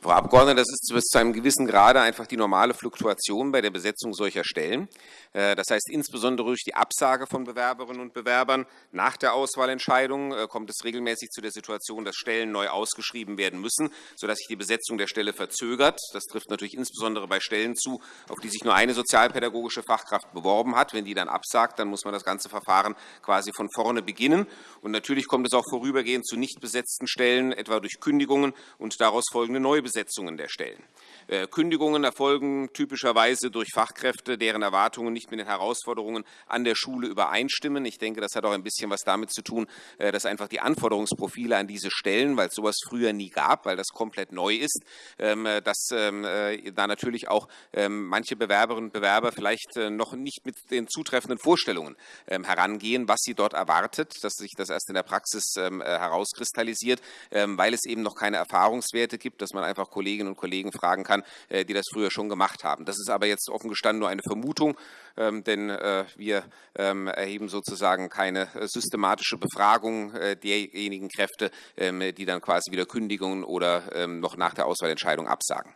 Frau Abgeordnete, das ist bis zu einem gewissen Grade einfach die normale Fluktuation bei der Besetzung solcher Stellen. Äh, das heißt, insbesondere durch die Absage von Bewerberinnen und Bewerbern nach der Auswahlentscheidung äh, kommt es regelmäßig zu der Situation, dass Stellen neu ausgeschrieben werden müssen, sodass sich die Besetzung der Stelle verzögert. Das trifft natürlich insbesondere bei Stellen zu, auf die sich nur eine sozialpädagogische Fachkraft beworben hat. Wenn die dann absagt, dann muss man das ganze Verfahren quasi von vorne beginnen. Und natürlich kommt es auch vorübergehend zu nicht besetzten Stellen, etwa durch Kündigungen und daraus folgende Neubesetzungen der Stellen. Äh, Kündigungen erfolgen typischerweise durch Fachkräfte, deren Erwartungen nicht mit den Herausforderungen an der Schule übereinstimmen. Ich denke, das hat auch ein bisschen was damit zu tun, äh, dass einfach die Anforderungsprofile an diese Stellen, weil es sowas früher nie gab, weil das komplett neu ist, ähm, äh, dass ähm, da natürlich auch ähm, manche Bewerberinnen und Bewerber vielleicht noch nicht mit den zutreffenden Vorstellungen herangehen, was sie dort erwartet, dass sich das erst in der Praxis herauskristallisiert, weil es eben noch keine Erfahrungswerte gibt, dass man einfach Kolleginnen und Kollegen fragen kann, die das früher schon gemacht haben. Das ist aber jetzt offen gestanden nur eine Vermutung. Ähm, denn äh, wir ähm, erheben sozusagen keine äh, systematische Befragung äh, derjenigen Kräfte, ähm, die dann quasi wieder kündigen oder noch nach der Auswahlentscheidung absagen.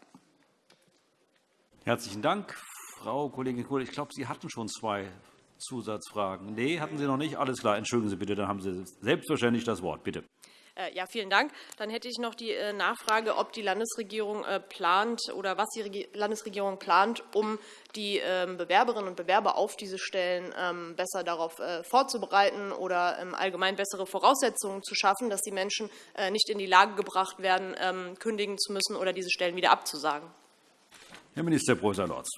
Herzlichen Dank. Frau Kollegin Kohl, ich glaube, Sie hatten schon zwei Zusatzfragen. Nee, hatten Sie noch nicht? Alles klar. Entschuldigen Sie bitte, dann haben Sie selbstverständlich das Wort. Bitte. Äh, ja, vielen Dank. Dann hätte ich noch die äh, Nachfrage, ob die Landesregierung äh, plant oder was die Landesregierung plant, um die ähm, Bewerberinnen und Bewerber auf diese Stellen ähm, besser darauf vorzubereiten oder ähm, allgemein bessere Voraussetzungen zu schaffen, dass die Menschen nicht in die Lage gebracht werden, kündigen zu müssen oder diese Stellen wieder abzusagen. Herr Minister Prof. Lorz.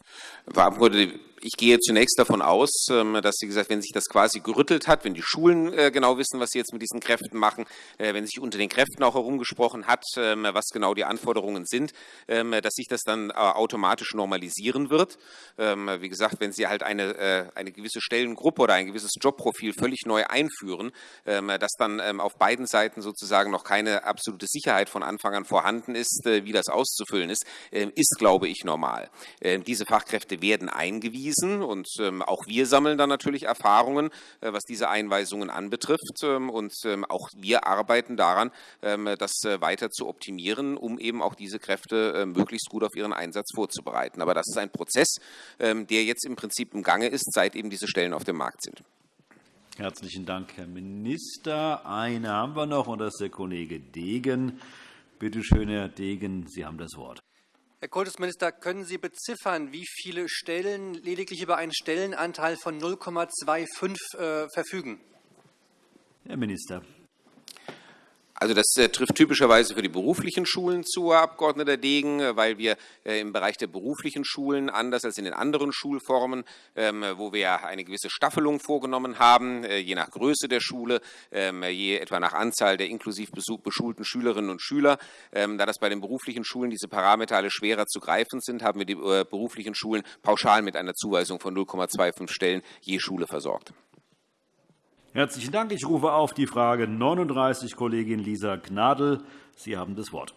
Frau Abgeordnete, ich gehe zunächst davon aus, ähm, dass Sie gesagt, wenn sich das quasi gerüttelt hat, wenn die Schulen äh, genau wissen, was sie jetzt mit diesen Kräften machen, äh, wenn sich unter den Kräften auch herumgesprochen hat, ähm, was genau die Anforderungen sind, ähm, dass sich das dann äh, automatisch normalisieren wird. Wie gesagt, wenn Sie halt eine, eine gewisse Stellengruppe oder ein gewisses Jobprofil völlig neu einführen, dass dann auf beiden Seiten sozusagen noch keine absolute Sicherheit von Anfang an vorhanden ist, wie das auszufüllen ist, ist, glaube ich, normal. Diese Fachkräfte werden eingewiesen. Und ähm, auch wir sammeln dann natürlich Erfahrungen, äh, was diese Einweisungen anbetrifft. Ähm, und ähm, auch wir arbeiten daran, das äh, weiter zu optimieren, um eben auch diese Kräfte äh, möglichst gut auf ihren Einsatz vorzubereiten. Aber das ist ein Prozess, der jetzt im Prinzip im Gange ist, seit eben diese Stellen auf dem Markt sind. Herzlichen Dank, Herr Minister. Eine haben wir noch, und das ist der Kollege Degen. Bitte schön, Herr Degen, Sie haben das Wort. Herr Kultusminister, können Sie beziffern, wie viele Stellen lediglich über einen Stellenanteil von 0,25 äh, verfügen? Herr Minister. Also das äh, trifft typischerweise für die beruflichen Schulen zu, Herr Abg. Degen, äh, weil wir äh, im Bereich der beruflichen Schulen, anders als in den anderen Schulformen, ähm, wo wir eine gewisse Staffelung vorgenommen haben, je nach Größe der Schule, ähm, je etwa nach Anzahl der inklusiv beschulten Schülerinnen und Schüler, ähm, da das bei den beruflichen Schulen diese Parameter alle schwerer zu greifen sind, haben wir die beruflichen Schulen pauschal mit einer Zuweisung von 0,25 Stellen je Schule versorgt. Herzlichen Dank. Ich rufe auf die Frage 39, Kollegin Lisa Gnadl. Sie haben das Wort.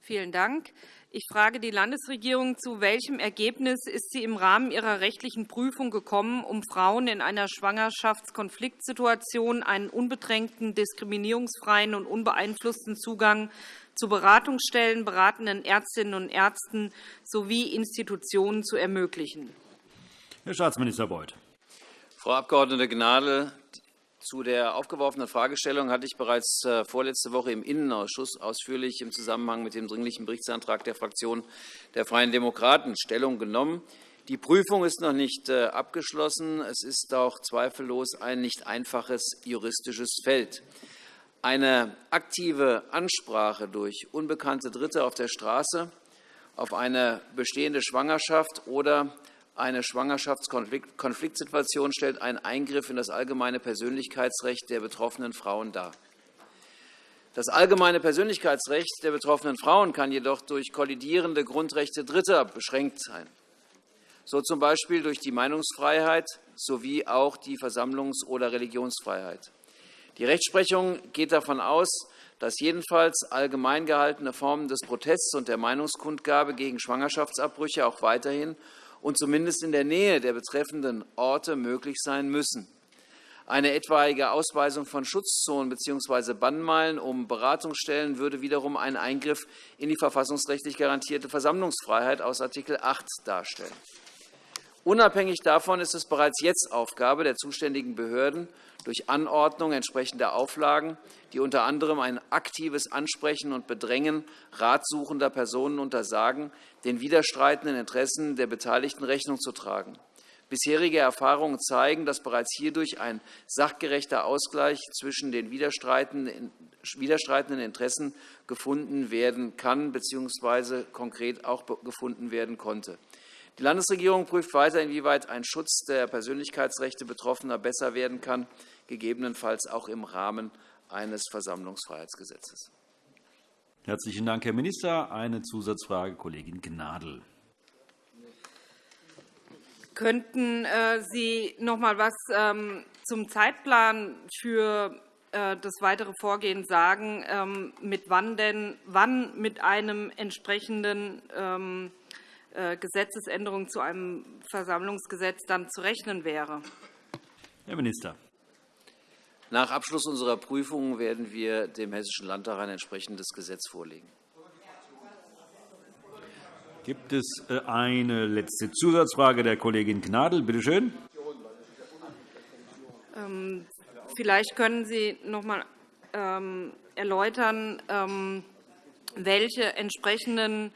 Vielen Dank. Ich frage die Landesregierung, zu welchem Ergebnis ist sie im Rahmen ihrer rechtlichen Prüfung gekommen, um Frauen in einer Schwangerschaftskonfliktsituation einen unbedrängten, diskriminierungsfreien und unbeeinflussten Zugang zu Beratungsstellen, beratenden Ärztinnen und Ärzten sowie Institutionen zu ermöglichen? Herr Staatsminister Beuth. Frau Abg. Gnadl, zu der aufgeworfenen Fragestellung hatte ich bereits äh, vorletzte Woche im Innenausschuss ausführlich im Zusammenhang mit dem Dringlichen Berichtsantrag der Fraktion der Freien Demokraten Stellung genommen. Die Prüfung ist noch nicht äh, abgeschlossen. Es ist auch zweifellos ein nicht einfaches juristisches Feld. Eine aktive Ansprache durch unbekannte Dritte auf der Straße auf eine bestehende Schwangerschaft oder eine Schwangerschaftskonfliktsituation stellt einen Eingriff in das allgemeine Persönlichkeitsrecht der betroffenen Frauen dar. Das allgemeine Persönlichkeitsrecht der betroffenen Frauen kann jedoch durch kollidierende Grundrechte Dritter beschränkt sein, so z. B. durch die Meinungsfreiheit sowie auch die Versammlungs- oder Religionsfreiheit. Die Rechtsprechung geht davon aus, dass jedenfalls allgemein gehaltene Formen des Protests und der Meinungskundgabe gegen Schwangerschaftsabbrüche auch weiterhin und zumindest in der Nähe der betreffenden Orte möglich sein müssen. Eine etwaige Ausweisung von Schutzzonen bzw. Bannmeilen um Beratungsstellen würde wiederum einen Eingriff in die verfassungsrechtlich garantierte Versammlungsfreiheit aus Art. 8 darstellen. Unabhängig davon ist es bereits jetzt Aufgabe der zuständigen Behörden, durch Anordnung entsprechender Auflagen, die unter anderem ein aktives Ansprechen und Bedrängen ratsuchender Personen untersagen, den widerstreitenden Interessen der Beteiligten Rechnung zu tragen. Bisherige Erfahrungen zeigen, dass bereits hierdurch ein sachgerechter Ausgleich zwischen den widerstreitenden Interessen gefunden werden kann bzw. konkret auch gefunden werden konnte. Die Landesregierung prüft weiter, inwieweit ein Schutz der Persönlichkeitsrechte Betroffener besser werden kann, gegebenenfalls auch im Rahmen eines Versammlungsfreiheitsgesetzes. Herzlichen Dank, Herr Minister. Eine Zusatzfrage, Kollegin Gnadl. Könnten äh, Sie noch einmal etwas ähm, zum Zeitplan für äh, das weitere Vorgehen sagen, ähm, mit wann, denn, wann mit einem entsprechenden ähm, äh, Gesetzesänderung zu einem Versammlungsgesetz dann zu rechnen wäre? Herr Minister. Nach Abschluss unserer Prüfungen werden wir dem Hessischen Landtag ein entsprechendes Gesetz vorlegen. Gibt es äh, eine letzte Zusatzfrage der Kollegin Gnadl? Bitte schön. Ähm, vielleicht können Sie noch einmal ähm, erläutern, ähm, welche entsprechenden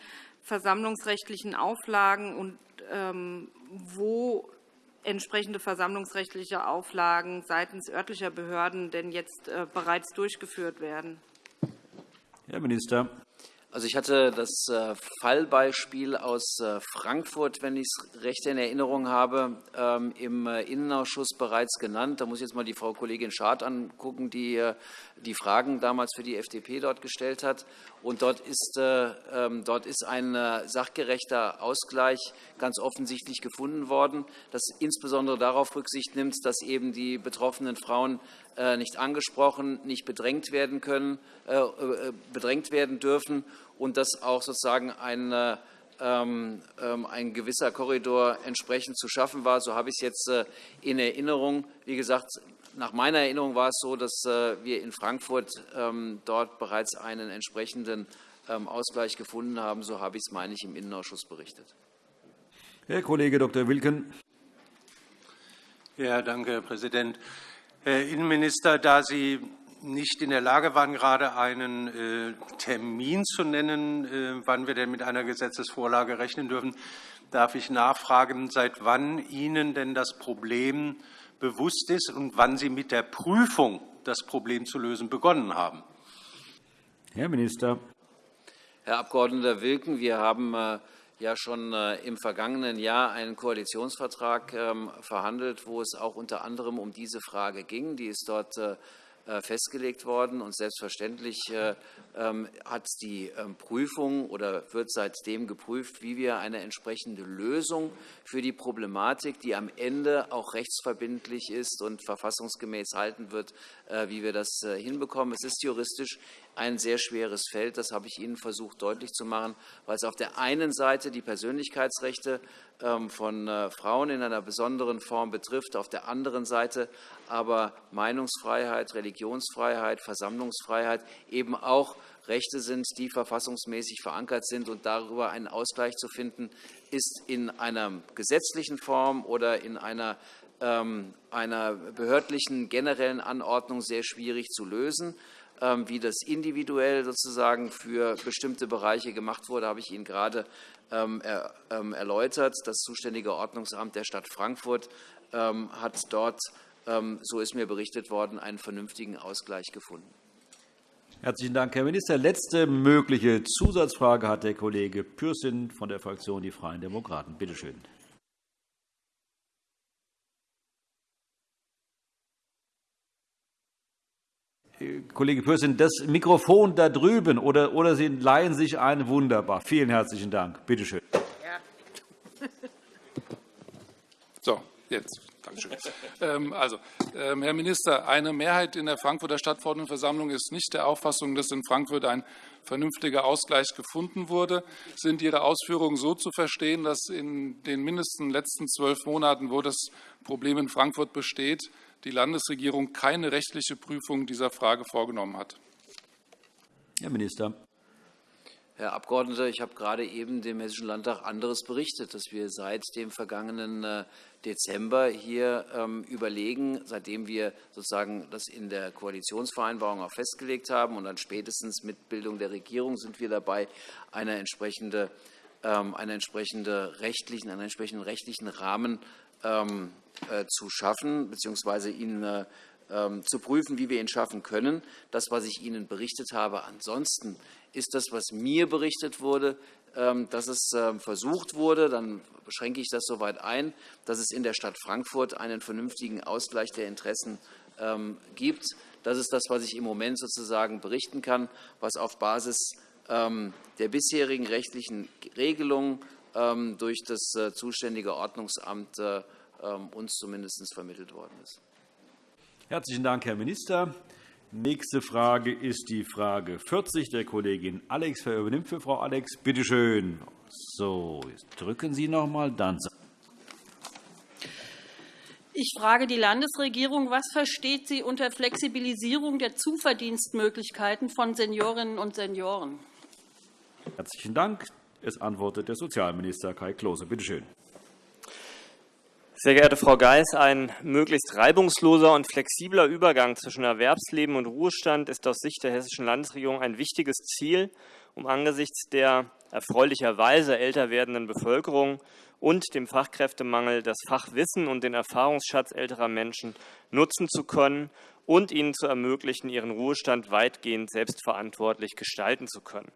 versammlungsrechtlichen Auflagen und ähm, wo entsprechende versammlungsrechtliche Auflagen seitens örtlicher Behörden denn jetzt äh, bereits durchgeführt werden. Herr Minister. Also, ich hatte das äh, Fallbeispiel aus äh, Frankfurt, wenn ich es recht in Erinnerung habe, ähm, im Innenausschuss bereits genannt. Da muss ich jetzt mal die Frau Kollegin Schad angucken, die die Fragen damals für die FDP dort gestellt hat. Und dort ist, ähm, dort ist ein sachgerechter Ausgleich ganz offensichtlich gefunden worden, das insbesondere darauf Rücksicht nimmt, dass eben die betroffenen Frauen nicht angesprochen, nicht bedrängt werden können, bedrängt werden dürfen und dass auch sozusagen ein, ähm, ähm, ein gewisser Korridor entsprechend zu schaffen war. So habe ich es jetzt äh, in Erinnerung. Wie gesagt, nach meiner Erinnerung war es so, dass äh, wir in Frankfurt ähm, dort bereits einen entsprechenden Ausgleich gefunden haben. So habe ich es, meine ich, im Innenausschuss berichtet. Herr Kollege Dr. Wilken. Ja, danke, Herr Präsident. Herr Innenminister, da Sie nicht in der Lage waren, gerade einen äh, Termin zu nennen, äh, wann wir denn mit einer Gesetzesvorlage rechnen dürfen, darf ich nachfragen, seit wann Ihnen denn das Problem bewusst ist und wann Sie mit der Prüfung, das Problem zu lösen, begonnen haben. Herr Minister. Herr Abg. Wilken, wir haben äh, ja schon äh, im vergangenen Jahr einen Koalitionsvertrag ähm, verhandelt, wo es auch unter anderem um diese Frage ging. Die ist dort äh, festgelegt worden. Und selbstverständlich äh, ähm, hat die ähm, Prüfung oder wird seitdem geprüft, wie wir eine entsprechende Lösung für die Problematik, die am Ende auch rechtsverbindlich ist und verfassungsgemäß halten wird, äh, wie wir das hinbekommen. Es ist juristisch ein sehr schweres Feld. Das habe ich Ihnen versucht deutlich zu machen, weil es auf der einen Seite die Persönlichkeitsrechte ähm, von äh, Frauen in einer besonderen Form betrifft, auf der anderen Seite aber Meinungsfreiheit, Religionsfreiheit, Versammlungsfreiheit eben auch Rechte sind, die verfassungsmäßig verankert sind. Und darüber einen Ausgleich zu finden, ist in einer gesetzlichen Form oder in einer, ähm, einer behördlichen generellen Anordnung sehr schwierig zu lösen. Ähm, wie das individuell sozusagen für bestimmte Bereiche gemacht wurde, habe ich Ihnen gerade ähm, ähm, erläutert. Das zuständige Ordnungsamt der Stadt Frankfurt hat dort, so ist mir berichtet worden, einen vernünftigen Ausgleich gefunden. Herzlichen Dank, Herr Minister. Letzte mögliche Zusatzfrage hat der Kollege Pürsün von der Fraktion Die Freien Demokraten. Bitte schön. Kollege Pürsün, das Mikrofon da drüben oder, oder Sie leihen sich ein. Wunderbar. Vielen herzlichen Dank. Bitte schön. Ja. So, jetzt. Ähm, also, ähm, Herr Minister, eine Mehrheit in der Frankfurter Stadtverordnetenversammlung ist nicht der Auffassung, dass in Frankfurt ein vernünftiger Ausgleich gefunden wurde. Sind Ihre Ausführungen so zu verstehen, dass in den mindestens letzten zwölf Monaten, wo das Problem in Frankfurt besteht, die Landesregierung keine rechtliche Prüfung dieser Frage vorgenommen hat. Herr Minister. Herr Abgeordneter, ich habe gerade eben dem Hessischen Landtag anderes berichtet, dass wir seit dem vergangenen äh, Dezember hier ähm, überlegen, seitdem wir sozusagen das in der Koalitionsvereinbarung auch festgelegt haben und dann spätestens mit Bildung der Regierung sind wir dabei, eine entsprechende, ähm, eine entsprechende rechtlichen, einen entsprechenden rechtlichen Rahmen ähm, äh, zu schaffen, bzw. ihn äh, ähm, zu prüfen, wie wir ihn schaffen können. Das, was ich Ihnen berichtet habe, ansonsten ist das, was mir berichtet wurde, ähm, dass es versucht wurde, dann beschränke ich das soweit ein, dass es in der Stadt Frankfurt einen vernünftigen Ausgleich der Interessen gibt. Das ist das, was ich im Moment sozusagen berichten kann, was auf Basis der bisherigen rechtlichen Regelungen durch das äh, zuständige Ordnungsamt äh, ähm, uns zumindest vermittelt worden ist. Herzlichen Dank, Herr Minister. Nächste Frage ist die Frage 40 der Kollegin Alex. Wer übernimmt für Frau Alex? Bitte schön. So, jetzt drücken Sie noch einmal, dann. Ich frage die Landesregierung, was versteht sie unter Flexibilisierung der Zuverdienstmöglichkeiten von Seniorinnen und Senioren? Herzlichen Dank. Es antwortet der Sozialminister Kai Klose. Bitte schön. Sehr geehrte Frau Geis, ein möglichst reibungsloser und flexibler Übergang zwischen Erwerbsleben und Ruhestand ist aus Sicht der Hessischen Landesregierung ein wichtiges Ziel, um angesichts der erfreulicherweise älter werdenden Bevölkerung und dem Fachkräftemangel das Fachwissen und den Erfahrungsschatz älterer Menschen nutzen zu können und ihnen zu ermöglichen, ihren Ruhestand weitgehend selbstverantwortlich gestalten zu können.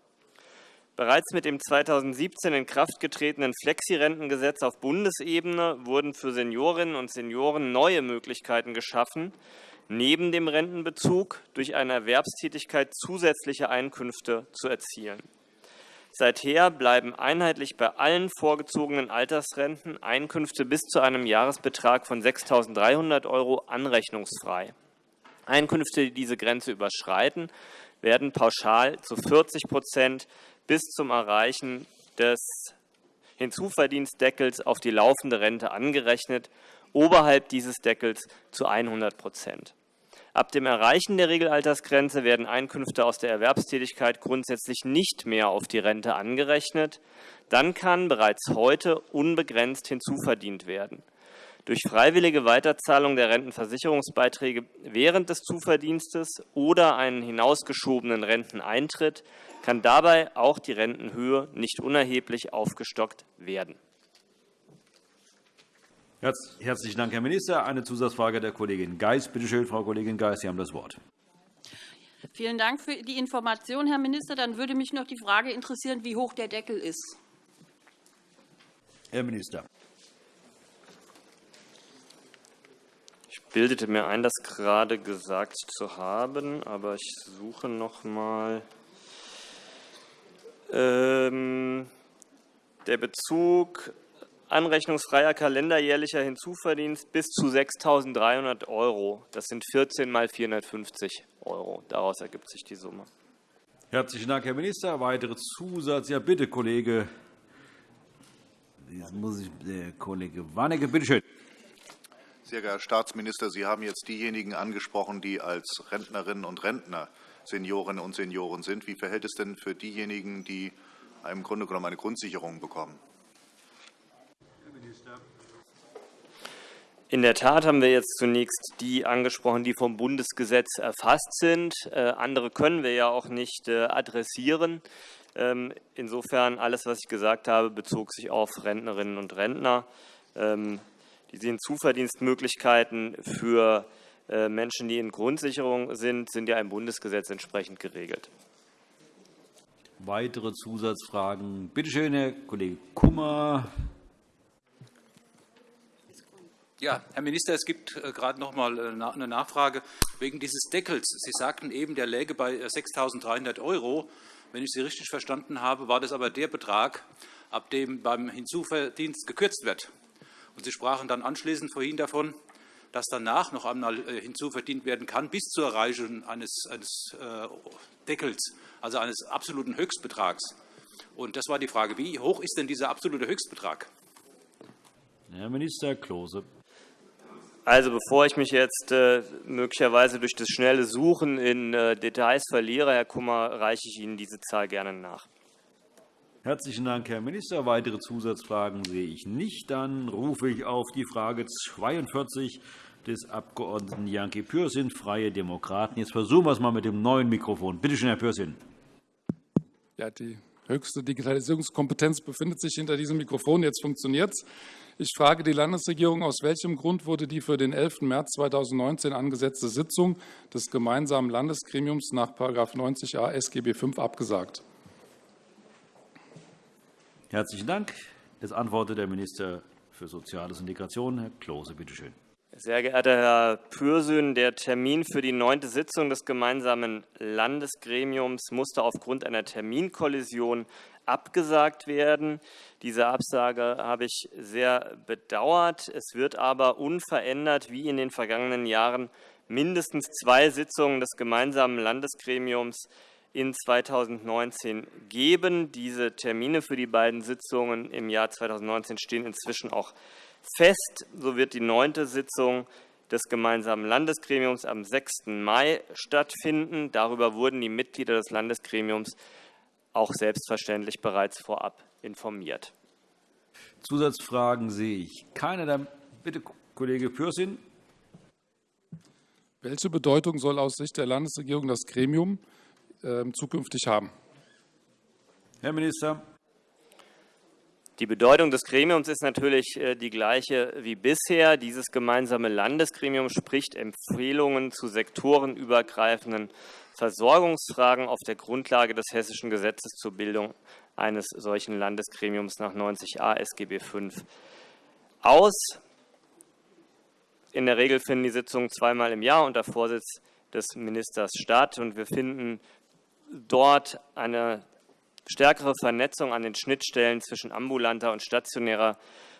Bereits mit dem 2017 in Kraft getretenen Flexirentengesetz auf Bundesebene wurden für Seniorinnen und Senioren neue Möglichkeiten geschaffen, neben dem Rentenbezug durch eine Erwerbstätigkeit zusätzliche Einkünfte zu erzielen. Seither bleiben einheitlich bei allen vorgezogenen Altersrenten Einkünfte bis zu einem Jahresbetrag von 6.300 € anrechnungsfrei. Einkünfte, die diese Grenze überschreiten, werden pauschal zu 40 bis zum Erreichen des Hinzuverdienstdeckels auf die laufende Rente angerechnet, oberhalb dieses Deckels zu 100% Ab dem Erreichen der Regelaltersgrenze werden Einkünfte aus der Erwerbstätigkeit grundsätzlich nicht mehr auf die Rente angerechnet. Dann kann bereits heute unbegrenzt hinzuverdient werden. Durch freiwillige Weiterzahlung der Rentenversicherungsbeiträge während des Zuverdienstes oder einen hinausgeschobenen Renteneintritt kann dabei auch die Rentenhöhe nicht unerheblich aufgestockt werden. Herzlichen Dank, Herr Minister. Eine Zusatzfrage der Kollegin Geis. Bitte schön, Frau Kollegin Geis, Sie haben das Wort. Vielen Dank für die Information, Herr Minister. Dann würde mich noch die Frage interessieren, wie hoch der Deckel ist. Herr Minister. Bildete mir ein, das gerade gesagt zu haben, aber ich suche noch einmal. Ähm, der Bezug anrechnungsfreier kalenderjährlicher Hinzuverdienst bis zu 6.300 €. Das sind 14 mal 450 €. Daraus ergibt sich die Summe. Herzlichen Dank, Herr Minister. Weitere Zusatz? Ja, bitte, Kollege. Jetzt muss ich, der Kollege Warnecke, bitte schön. Sehr geehrter Herr Staatsminister, Sie haben jetzt diejenigen angesprochen, die als Rentnerinnen und Rentner Seniorinnen und Senioren sind. Wie verhält es denn für diejenigen, die im Grunde genommen eine Grundsicherung bekommen? In der Tat haben wir jetzt zunächst die angesprochen, die vom Bundesgesetz erfasst sind. Äh, andere können wir ja auch nicht äh, adressieren. Ähm, insofern, alles, was ich gesagt habe, bezog sich auf Rentnerinnen und Rentner. Die Hinzuverdienstmöglichkeiten für äh, Menschen, die in Grundsicherung sind, sind ja im Bundesgesetz entsprechend geregelt. Weitere Zusatzfragen? Bitte schön, Herr Kollege Kummer. Ja, Herr Minister, es gibt äh, gerade noch einmal äh, eine Nachfrage wegen dieses Deckels. Sie sagten eben, der läge bei 6.300 äh, €. Wenn ich Sie richtig verstanden habe, war das aber der Betrag, ab dem beim Hinzuverdienst gekürzt wird. Und Sie sprachen dann anschließend vorhin davon, dass danach noch einmal hinzuverdient werden kann, bis zur Erreichung eines, eines Deckels, also eines absoluten Höchstbetrags. Und das war die Frage, wie hoch ist denn dieser absolute Höchstbetrag? Herr Minister Klose. Also bevor ich mich jetzt äh, möglicherweise durch das schnelle Suchen in äh, Details verliere, Herr Kummer, reiche ich Ihnen diese Zahl gerne nach. Herzlichen Dank, Herr Minister. Weitere Zusatzfragen sehe ich nicht. Dann rufe ich auf die Frage 42 des Abg. Janke Pürsün, Freie Demokraten. Jetzt versuchen wir es mal mit dem neuen Mikrofon. Bitte schön, Herr Pürsün. Ja, die höchste Digitalisierungskompetenz befindet sich hinter diesem Mikrofon. Jetzt funktioniert es. Ich frage die Landesregierung, aus welchem Grund wurde die für den 11. März 2019 angesetzte Sitzung des gemeinsamen Landesgremiums nach § 90a SGB V abgesagt? Herzlichen Dank. Es antwortet der Minister für Soziales und Integration, Herr Klose. Bitte schön. Sehr geehrter Herr Pürsün, der Termin für die neunte Sitzung des gemeinsamen Landesgremiums musste aufgrund einer Terminkollision abgesagt werden. Diese Absage habe ich sehr bedauert. Es wird aber unverändert wie in den vergangenen Jahren mindestens zwei Sitzungen des gemeinsamen Landesgremiums in 2019 geben. Diese Termine für die beiden Sitzungen im Jahr 2019 stehen inzwischen auch fest. So wird die neunte Sitzung des gemeinsamen Landesgremiums am 6. Mai stattfinden. Darüber wurden die Mitglieder des Landesgremiums auch selbstverständlich bereits vorab informiert. Zusatzfragen sehe ich keine. Dann bitte, Kollege Pürsün. Welche Bedeutung soll aus Sicht der Landesregierung das Gremium zukünftig haben? Herr Minister. Die Bedeutung des Gremiums ist natürlich äh, die gleiche wie bisher. Dieses gemeinsame Landesgremium spricht Empfehlungen zu sektorenübergreifenden Versorgungsfragen auf der Grundlage des Hessischen Gesetzes zur Bildung eines solchen Landesgremiums nach 90a SGB V aus. In der Regel finden die Sitzungen zweimal im Jahr unter Vorsitz des Ministers statt. Und wir finden dort eine stärkere Vernetzung an den Schnittstellen zwischen ambulanter und stationärer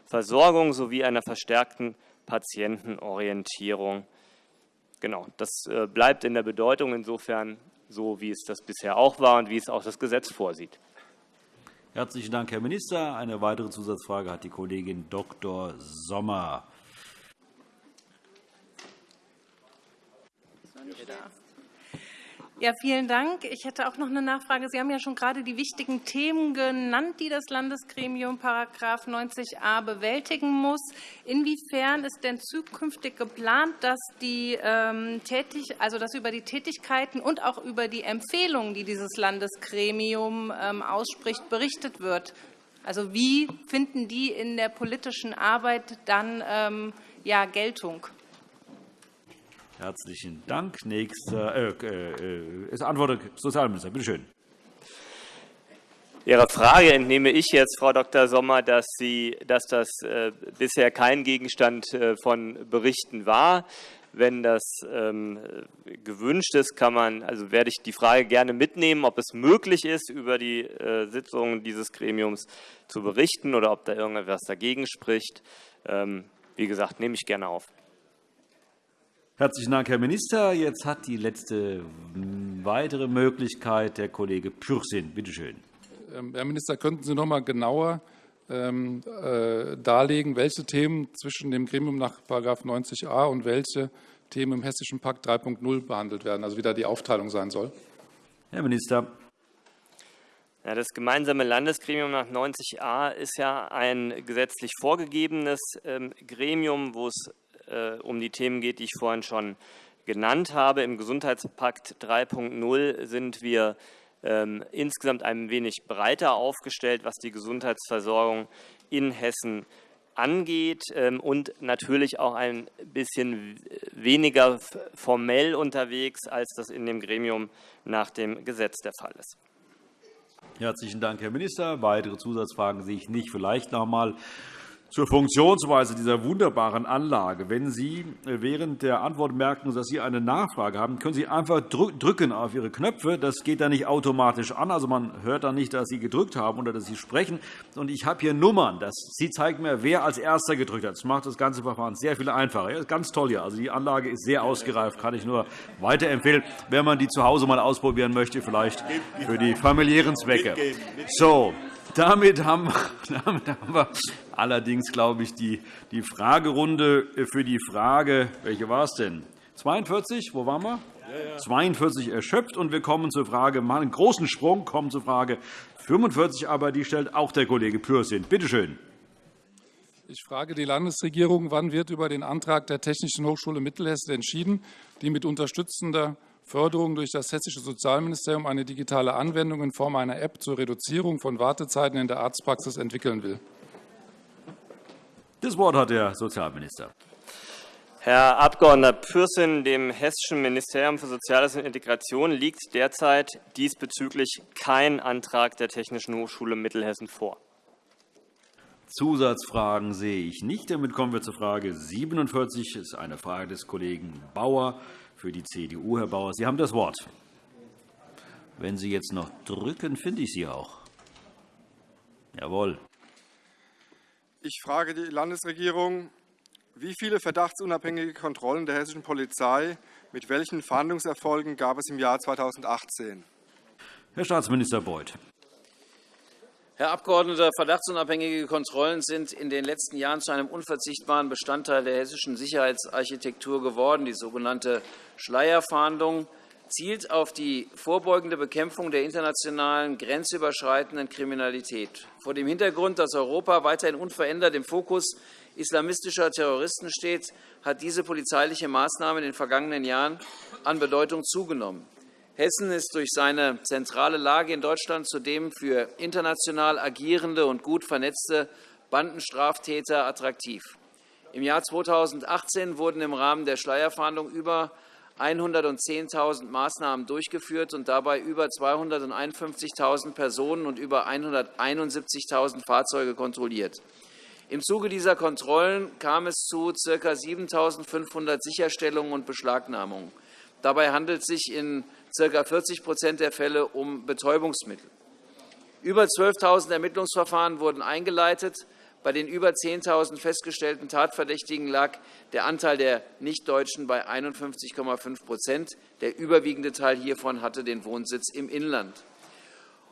Versorgung sowie einer verstärkten Patientenorientierung Genau, das äh, bleibt in der Bedeutung insofern so, wie es das bisher auch war und wie es auch das Gesetz vorsieht. Herzlichen Dank, Herr Minister. Eine weitere Zusatzfrage hat die Kollegin Dr. Sommer. Ja, vielen Dank. Ich hätte auch noch eine Nachfrage. Sie haben ja schon gerade die wichtigen Themen genannt, die das Landesgremium § 90a bewältigen muss. Inwiefern ist denn zukünftig geplant, dass, die, ähm, tätig, also dass über die Tätigkeiten und auch über die Empfehlungen, die dieses Landesgremium ähm, ausspricht, berichtet wird? Also wie finden die in der politischen Arbeit dann ähm, ja, Geltung? Herzlichen Dank. Nächster äh, äh, ist Antwort Sozialminister. Bitte schön. Ihrer Frage entnehme ich jetzt, Frau Dr. Sommer, dass, Sie, dass das äh, bisher kein Gegenstand äh, von Berichten war. Wenn das ähm, gewünscht ist, kann man, also werde ich die Frage gerne mitnehmen, ob es möglich ist, über die äh, Sitzungen dieses Gremiums zu berichten oder ob da irgendetwas dagegen spricht. Ähm, wie gesagt, nehme ich gerne auf. Herzlichen Dank, Herr Minister. Jetzt hat die letzte weitere Möglichkeit der Kollege Pürsün. Bitte schön. Ähm, Herr Minister, könnten Sie noch einmal genauer ähm, äh, darlegen, welche Themen zwischen dem Gremium nach § 90a und welche Themen im Hessischen Pakt 3.0 behandelt werden, also wie da die Aufteilung sein soll? Herr Minister. Ja, das gemeinsame Landesgremium nach 90a ist ja ein gesetzlich vorgegebenes ähm, Gremium, wo es äh, um die Themen geht, die ich vorhin schon genannt habe. Im Gesundheitspakt 3.0 sind wir ähm, insgesamt ein wenig breiter aufgestellt, was die Gesundheitsversorgung in Hessen angeht ähm, und natürlich auch ein bisschen weniger formell unterwegs, als das in dem Gremium nach dem Gesetz der Fall ist. Herzlichen Dank, Herr Minister. Weitere Zusatzfragen sehe ich nicht. Vielleicht noch einmal zur Funktionsweise dieser wunderbaren Anlage. Wenn Sie während der Antwort merken, dass Sie eine Nachfrage haben, können Sie einfach drücken auf Ihre Knöpfe. Das geht dann nicht automatisch an. Also man hört dann nicht, dass Sie gedrückt haben oder dass Sie sprechen. Und ich habe hier Nummern. Das, Sie zeigen mir, wer als Erster gedrückt hat. Das macht das ganze Verfahren sehr viel einfacher. Ja, ganz toll hier. Also die Anlage ist sehr ausgereift. Kann ich nur weiterempfehlen, wenn man die zu Hause mal ausprobieren möchte, vielleicht für die familiären Zwecke. So, damit haben wir [laughs] allerdings, glaube ich, die, die Fragerunde für die Frage, welche war es denn? 42, wo waren wir? Ja, ja. 42 erschöpft. Und wir kommen zur Frage, machen einen großen Sprung, kommen zur Frage 45, aber die stellt auch der Kollege Pürsün. Bitte schön. Ich frage die Landesregierung, wann wird über den Antrag der Technischen Hochschule Mittelhessen entschieden, die mit unterstützender Förderung durch das Hessische Sozialministerium eine digitale Anwendung in Form einer App zur Reduzierung von Wartezeiten in der Arztpraxis entwickeln will. Das Wort hat der Sozialminister. Herr Abg. Pürsün, dem Hessischen Ministerium für Soziales und Integration liegt derzeit diesbezüglich kein Antrag der Technischen Hochschule Mittelhessen vor. Zusatzfragen sehe ich nicht. Damit kommen wir zur Frage 47. Das ist eine Frage des Kollegen Bauer für die CDU. Herr Bauer, Sie haben das Wort. Wenn Sie jetzt noch drücken, finde ich Sie auch. Jawohl. Ich frage die Landesregierung, wie viele verdachtsunabhängige Kontrollen der hessischen Polizei mit welchen Fahndungserfolgen gab es im Jahr 2018? Herr Staatsminister Beuth. Herr Abgeordneter, verdachtsunabhängige Kontrollen sind in den letzten Jahren zu einem unverzichtbaren Bestandteil der hessischen Sicherheitsarchitektur geworden. Die sogenannte Schleierfahndung zielt auf die vorbeugende Bekämpfung der internationalen grenzüberschreitenden Kriminalität. Vor dem Hintergrund, dass Europa weiterhin unverändert im Fokus islamistischer Terroristen steht, hat diese polizeiliche Maßnahme in den vergangenen Jahren an Bedeutung zugenommen. Hessen ist durch seine zentrale Lage in Deutschland zudem für international agierende und gut vernetzte Bandenstraftäter attraktiv. Im Jahr 2018 wurden im Rahmen der Schleierfahndung über 110.000 Maßnahmen durchgeführt und dabei über 251.000 Personen und über 171.000 Fahrzeuge kontrolliert. Im Zuge dieser Kontrollen kam es zu ca. 7.500 Sicherstellungen und Beschlagnahmungen. Dabei handelt es sich in ca. 40% der Fälle um Betäubungsmittel. Über 12.000 Ermittlungsverfahren wurden eingeleitet. Bei den über 10.000 festgestellten Tatverdächtigen lag der Anteil der Nichtdeutschen bei 51,5% Der überwiegende Teil hiervon hatte den Wohnsitz im Inland.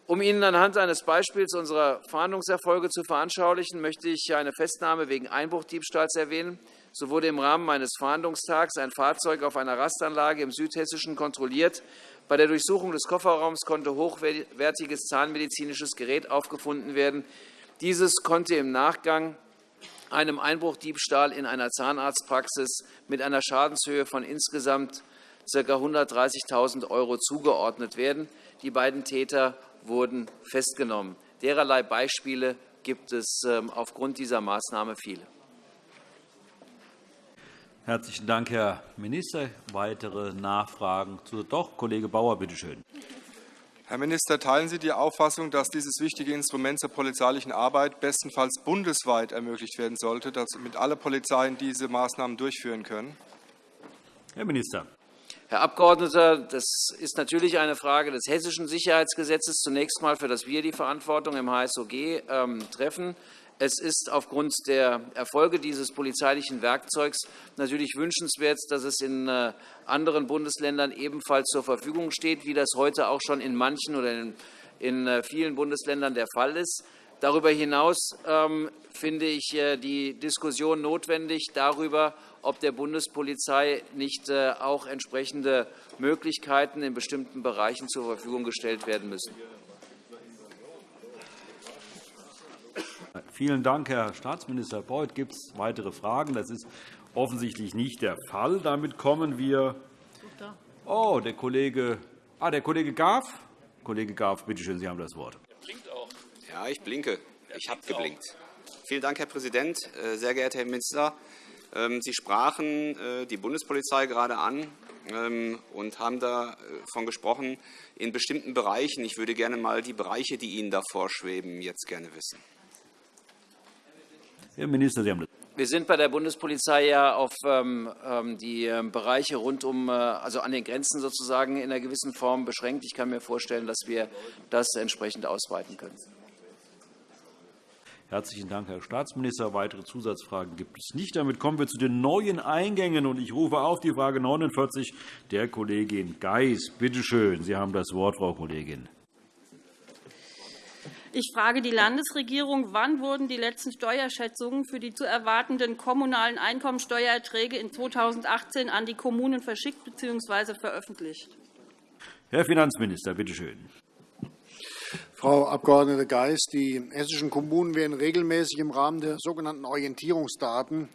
Um Ihnen anhand eines Beispiels unserer Fahndungserfolge zu veranschaulichen, möchte ich eine Festnahme wegen Einbruchdiebstahls erwähnen. So wurde im Rahmen eines Fahndungstags ein Fahrzeug auf einer Rastanlage im Südhessischen kontrolliert. Bei der Durchsuchung des Kofferraums konnte hochwertiges zahnmedizinisches Gerät aufgefunden werden. Dieses konnte im Nachgang einem Einbruchdiebstahl in einer Zahnarztpraxis mit einer Schadenshöhe von insgesamt ca. 130.000 € zugeordnet werden. Die beiden Täter wurden festgenommen. Dererlei Beispiele gibt es ähm, aufgrund dieser Maßnahme viele. Herzlichen Dank, Herr Minister. Weitere Nachfragen? Doch, Kollege Bauer, bitte schön. Herr Minister, teilen Sie die Auffassung, dass dieses wichtige Instrument zur polizeilichen Arbeit bestenfalls bundesweit ermöglicht werden sollte, damit alle Polizeien diese Maßnahmen durchführen können? Herr Minister. Herr Abgeordneter, das ist natürlich eine Frage des Hessischen Sicherheitsgesetzes, zunächst einmal, für das wir die Verantwortung im HSOG ähm, treffen. Es ist aufgrund der Erfolge dieses polizeilichen Werkzeugs natürlich wünschenswert, dass es in äh, anderen Bundesländern ebenfalls zur Verfügung steht, wie das heute auch schon in manchen oder in äh, vielen Bundesländern der Fall ist. Darüber hinaus ähm, finde ich äh, die Diskussion notwendig darüber, ob der Bundespolizei nicht auch entsprechende Möglichkeiten in bestimmten Bereichen zur Verfügung gestellt werden müssen. Vielen Dank, Herr Staatsminister Beuth. Gibt es weitere Fragen? Das ist offensichtlich nicht der Fall. Damit kommen wir. Oh, der Kollege, ah, der Kollege Graf. Kollege Graf, bitte schön, Sie haben das Wort. Ja, ich blinke. Ich habe geblinkt. Vielen Dank, Herr Präsident. Äh, sehr geehrter Herr Minister, ähm, Sie sprachen äh, die Bundespolizei gerade an ähm, und haben davon gesprochen, in bestimmten Bereichen. Ich würde gerne einmal die Bereiche, die Ihnen da vorschweben, jetzt gerne wissen. Herr Minister, Sie haben das. Wir sind bei der Bundespolizei ja auf ähm, ähm die ähm, Bereiche rund um, äh, also an den Grenzen sozusagen in einer gewissen Form beschränkt. Ich kann mir vorstellen, dass wir das entsprechend ausweiten können. Herzlichen Dank, Herr Staatsminister. Weitere Zusatzfragen gibt es nicht. Damit kommen wir zu den neuen Eingängen. Und ich rufe auf die Frage 49 der Kollegin Geis. Bitte schön, Sie haben das Wort, Frau Kollegin. Ich frage die Landesregierung, wann wurden die letzten Steuerschätzungen für die zu erwartenden kommunalen Einkommensteuererträge in 2018 an die Kommunen verschickt bzw. veröffentlicht? Herr Finanzminister, bitte schön. Frau Abg. Geis, die hessischen Kommunen werden regelmäßig im Rahmen der sogenannten Orientierungsdaten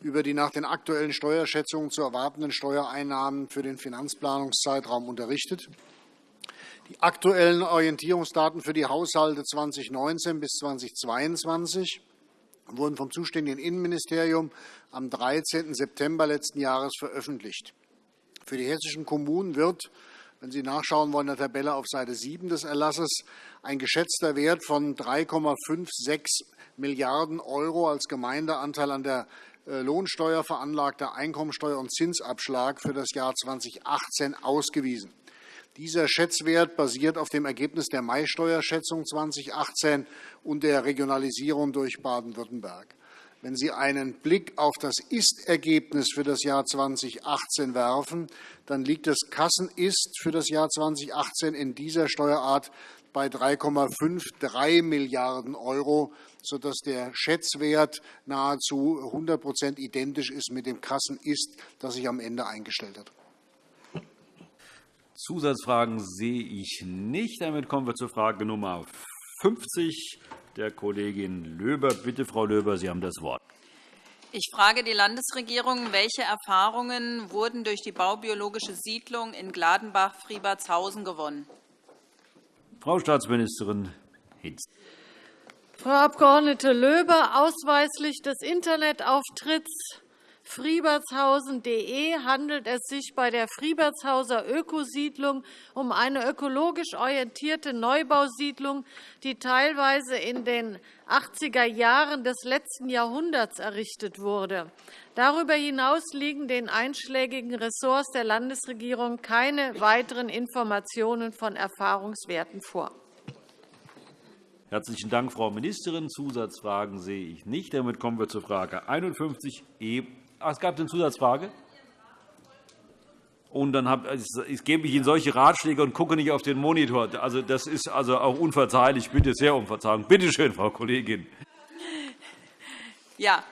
über die nach den aktuellen Steuerschätzungen zu erwartenden Steuereinnahmen für den Finanzplanungszeitraum unterrichtet. Die aktuellen Orientierungsdaten für die Haushalte 2019 bis 2022 wurden vom zuständigen Innenministerium am 13. September letzten Jahres veröffentlicht. Für die hessischen Kommunen wird, wenn Sie nachschauen wollen, in der Tabelle auf Seite 7 des Erlasses ein geschätzter Wert von 3,56 Milliarden € als Gemeindeanteil an der äh, Lohnsteuer, veranlagter Einkommensteuer und Zinsabschlag für das Jahr 2018 ausgewiesen. Dieser Schätzwert basiert auf dem Ergebnis der Mai-Steuerschätzung 2018 und der Regionalisierung durch Baden-Württemberg. Wenn Sie einen Blick auf das Ist-Ergebnis für das Jahr 2018 werfen, dann liegt das Kassenist für das Jahr 2018 in dieser Steuerart bei 3,53 Milliarden €, sodass der Schätzwert nahezu 100 identisch ist mit dem Kassenist, das sich am Ende eingestellt hat. Zusatzfragen sehe ich nicht. Damit kommen wir zur Frage Nummer 50 der Kollegin Löber. Bitte, Frau Löber, Sie haben das Wort. Ich frage die Landesregierung, welche Erfahrungen wurden durch die baubiologische Siedlung in Gladenbach-Friebertshausen gewonnen? Frau Staatsministerin Hinz. Frau Abg. Löber, ausweislich des Internetauftritts friebertshausen.de handelt es sich bei der Friebertshauser Ökosiedlung um eine ökologisch orientierte Neubausiedlung, die teilweise in den 80er Jahren des letzten Jahrhunderts errichtet wurde. Darüber hinaus liegen den einschlägigen Ressorts der Landesregierung keine weiteren Informationen von Erfahrungswerten vor. Herzlichen Dank, Frau Ministerin. Zusatzfragen sehe ich nicht. Damit kommen wir zur Frage 51 Ach, es gab eine Zusatzfrage. Und dann hab, ich gebe mich in solche Ratschläge und gucke nicht auf den Monitor. Also, das ist also auch unverzeihlich. Bitte sehr um Verzeihung. Bitte schön, Frau Kollegin. Ja,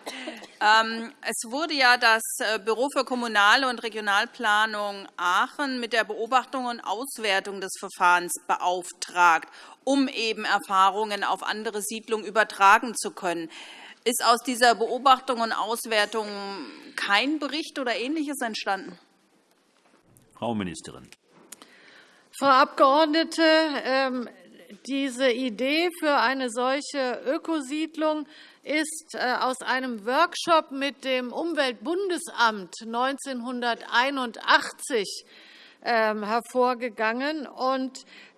ähm, es wurde ja das äh, Büro für Kommunale und Regionalplanung Aachen mit der Beobachtung und Auswertung des Verfahrens beauftragt, um eben Erfahrungen auf andere Siedlungen übertragen zu können. Ist aus dieser Beobachtung und Auswertung kein Bericht oder Ähnliches entstanden? Frau Ministerin. Frau Abgeordnete, ähm, diese Idee für eine solche Ökosiedlung ist äh, aus einem Workshop mit dem Umweltbundesamt 1981 ähm, hervorgegangen.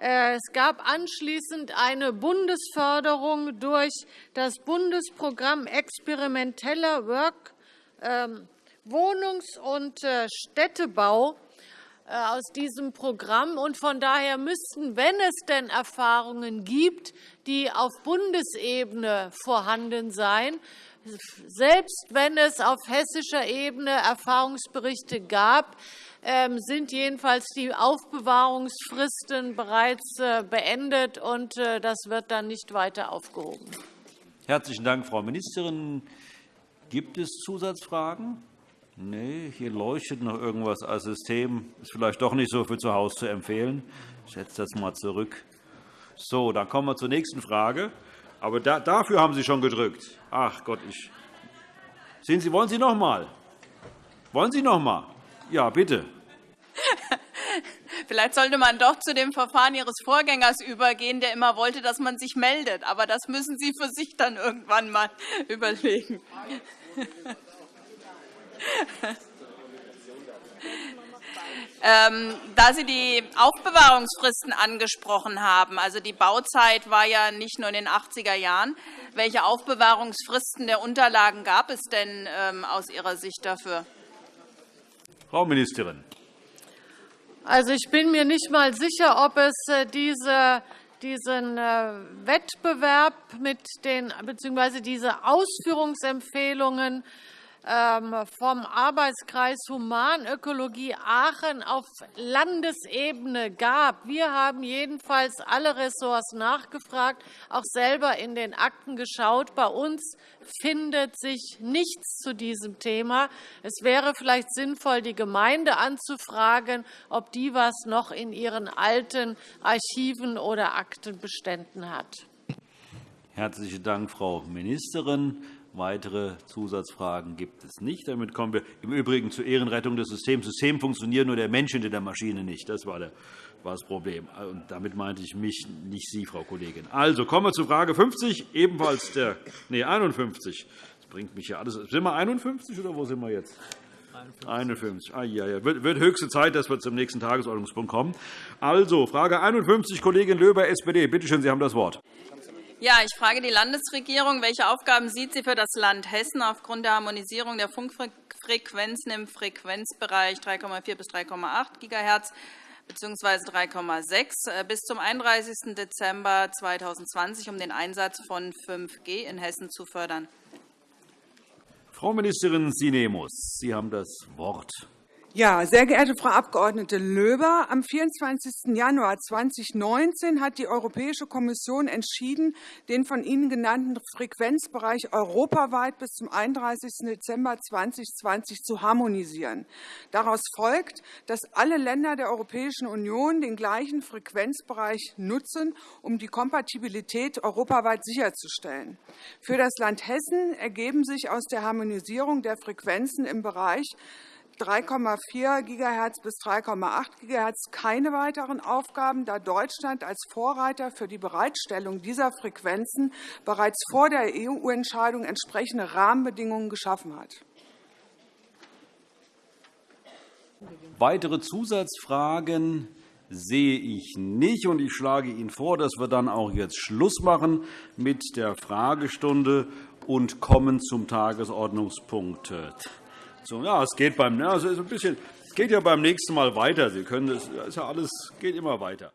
Äh, es gab anschließend eine Bundesförderung durch das Bundesprogramm Experimenteller Work, ähm, Wohnungs- und äh, Städtebau aus diesem Programm. von daher müssten, wenn es denn Erfahrungen gibt, die auf Bundesebene vorhanden sein, selbst wenn es auf hessischer Ebene Erfahrungsberichte gab, ähm, sind jedenfalls die Aufbewahrungsfristen bereits äh, beendet, und äh, das wird dann nicht weiter aufgehoben. Herzlichen Dank, Frau Ministerin. Gibt es Zusatzfragen? Nee, hier leuchtet noch irgendwas als System. Ist vielleicht doch nicht so für zu Hause zu empfehlen. Ich setze das mal zurück. So, dann kommen wir zur nächsten Frage. Aber da, dafür haben Sie schon gedrückt. Ach Gott, ich. Sehen Sie, wollen Sie noch einmal? Wollen Sie noch einmal? Ja, bitte. Vielleicht sollte man doch zu dem Verfahren Ihres Vorgängers übergehen, der immer wollte, dass man sich meldet. Aber das müssen Sie für sich dann irgendwann einmal [laughs] überlegen. [laughs] Ähm, da Sie die Aufbewahrungsfristen angesprochen haben, also die Bauzeit war ja nicht nur in den 80er Jahren, welche Aufbewahrungsfristen der Unterlagen gab es denn ähm, aus Ihrer Sicht dafür? Frau Ministerin. Also, ich bin mir nicht einmal sicher, ob es äh, diese diesen äh, Wettbewerb mit den bzw. diese Ausführungsempfehlungen vom Arbeitskreis Humanökologie Aachen auf Landesebene gab. Wir haben jedenfalls alle Ressorts nachgefragt, auch selber in den Akten geschaut. Bei uns findet sich nichts zu diesem Thema. Es wäre vielleicht sinnvoll, die Gemeinde anzufragen, ob die was noch in ihren alten Archiven oder Aktenbeständen hat. Herzlichen Dank, Frau Ministerin. Weitere Zusatzfragen gibt es nicht. Damit kommen wir im Übrigen zur Ehrenrettung des Systems. Das System funktioniert, nur der Mensch hinter der Maschine nicht. Das war das Problem. Und damit meinte ich mich, nicht Sie, Frau Kollegin. Also kommen wir zu Frage 50, ebenfalls der nee, 51. Das bringt mich ja alles. Sind wir 51 oder wo sind wir jetzt? 51. Ah, ja, ja. Wird höchste Zeit, dass wir zum nächsten Tagesordnungspunkt kommen. Also, Frage 51, Kollegin Löber, SPD. Bitte schön, Sie haben das Wort. Ja, ich frage die Landesregierung, welche Aufgaben sieht sie für das Land Hessen aufgrund der Harmonisierung der Funkfrequenzen im Frequenzbereich 3,4 bis 3,8 GHz bzw. 3,6 bis zum 31. Dezember 2020, um den Einsatz von 5G in Hessen zu fördern? Frau Ministerin Sinemus, Sie haben das Wort. Ja, sehr geehrte Frau Abg. Löber, am 24. Januar 2019 hat die Europäische Kommission entschieden, den von Ihnen genannten Frequenzbereich europaweit bis zum 31. Dezember 2020 zu harmonisieren. Daraus folgt, dass alle Länder der Europäischen Union den gleichen Frequenzbereich nutzen, um die Kompatibilität europaweit sicherzustellen. Für das Land Hessen ergeben sich aus der Harmonisierung der Frequenzen im Bereich 3,4 GHz bis 3,8 GHz keine weiteren Aufgaben, da Deutschland als Vorreiter für die Bereitstellung dieser Frequenzen bereits vor der EU-Entscheidung entsprechende Rahmenbedingungen geschaffen hat. Weitere Zusatzfragen sehe ich nicht. Ich schlage Ihnen vor, dass wir dann auch jetzt Schluss machen mit der Fragestunde und kommen zum Tagesordnungspunkt so, ja, es geht beim, also ein bisschen, geht ja beim nächsten Mal weiter. Sie können, das ist ja alles geht immer weiter.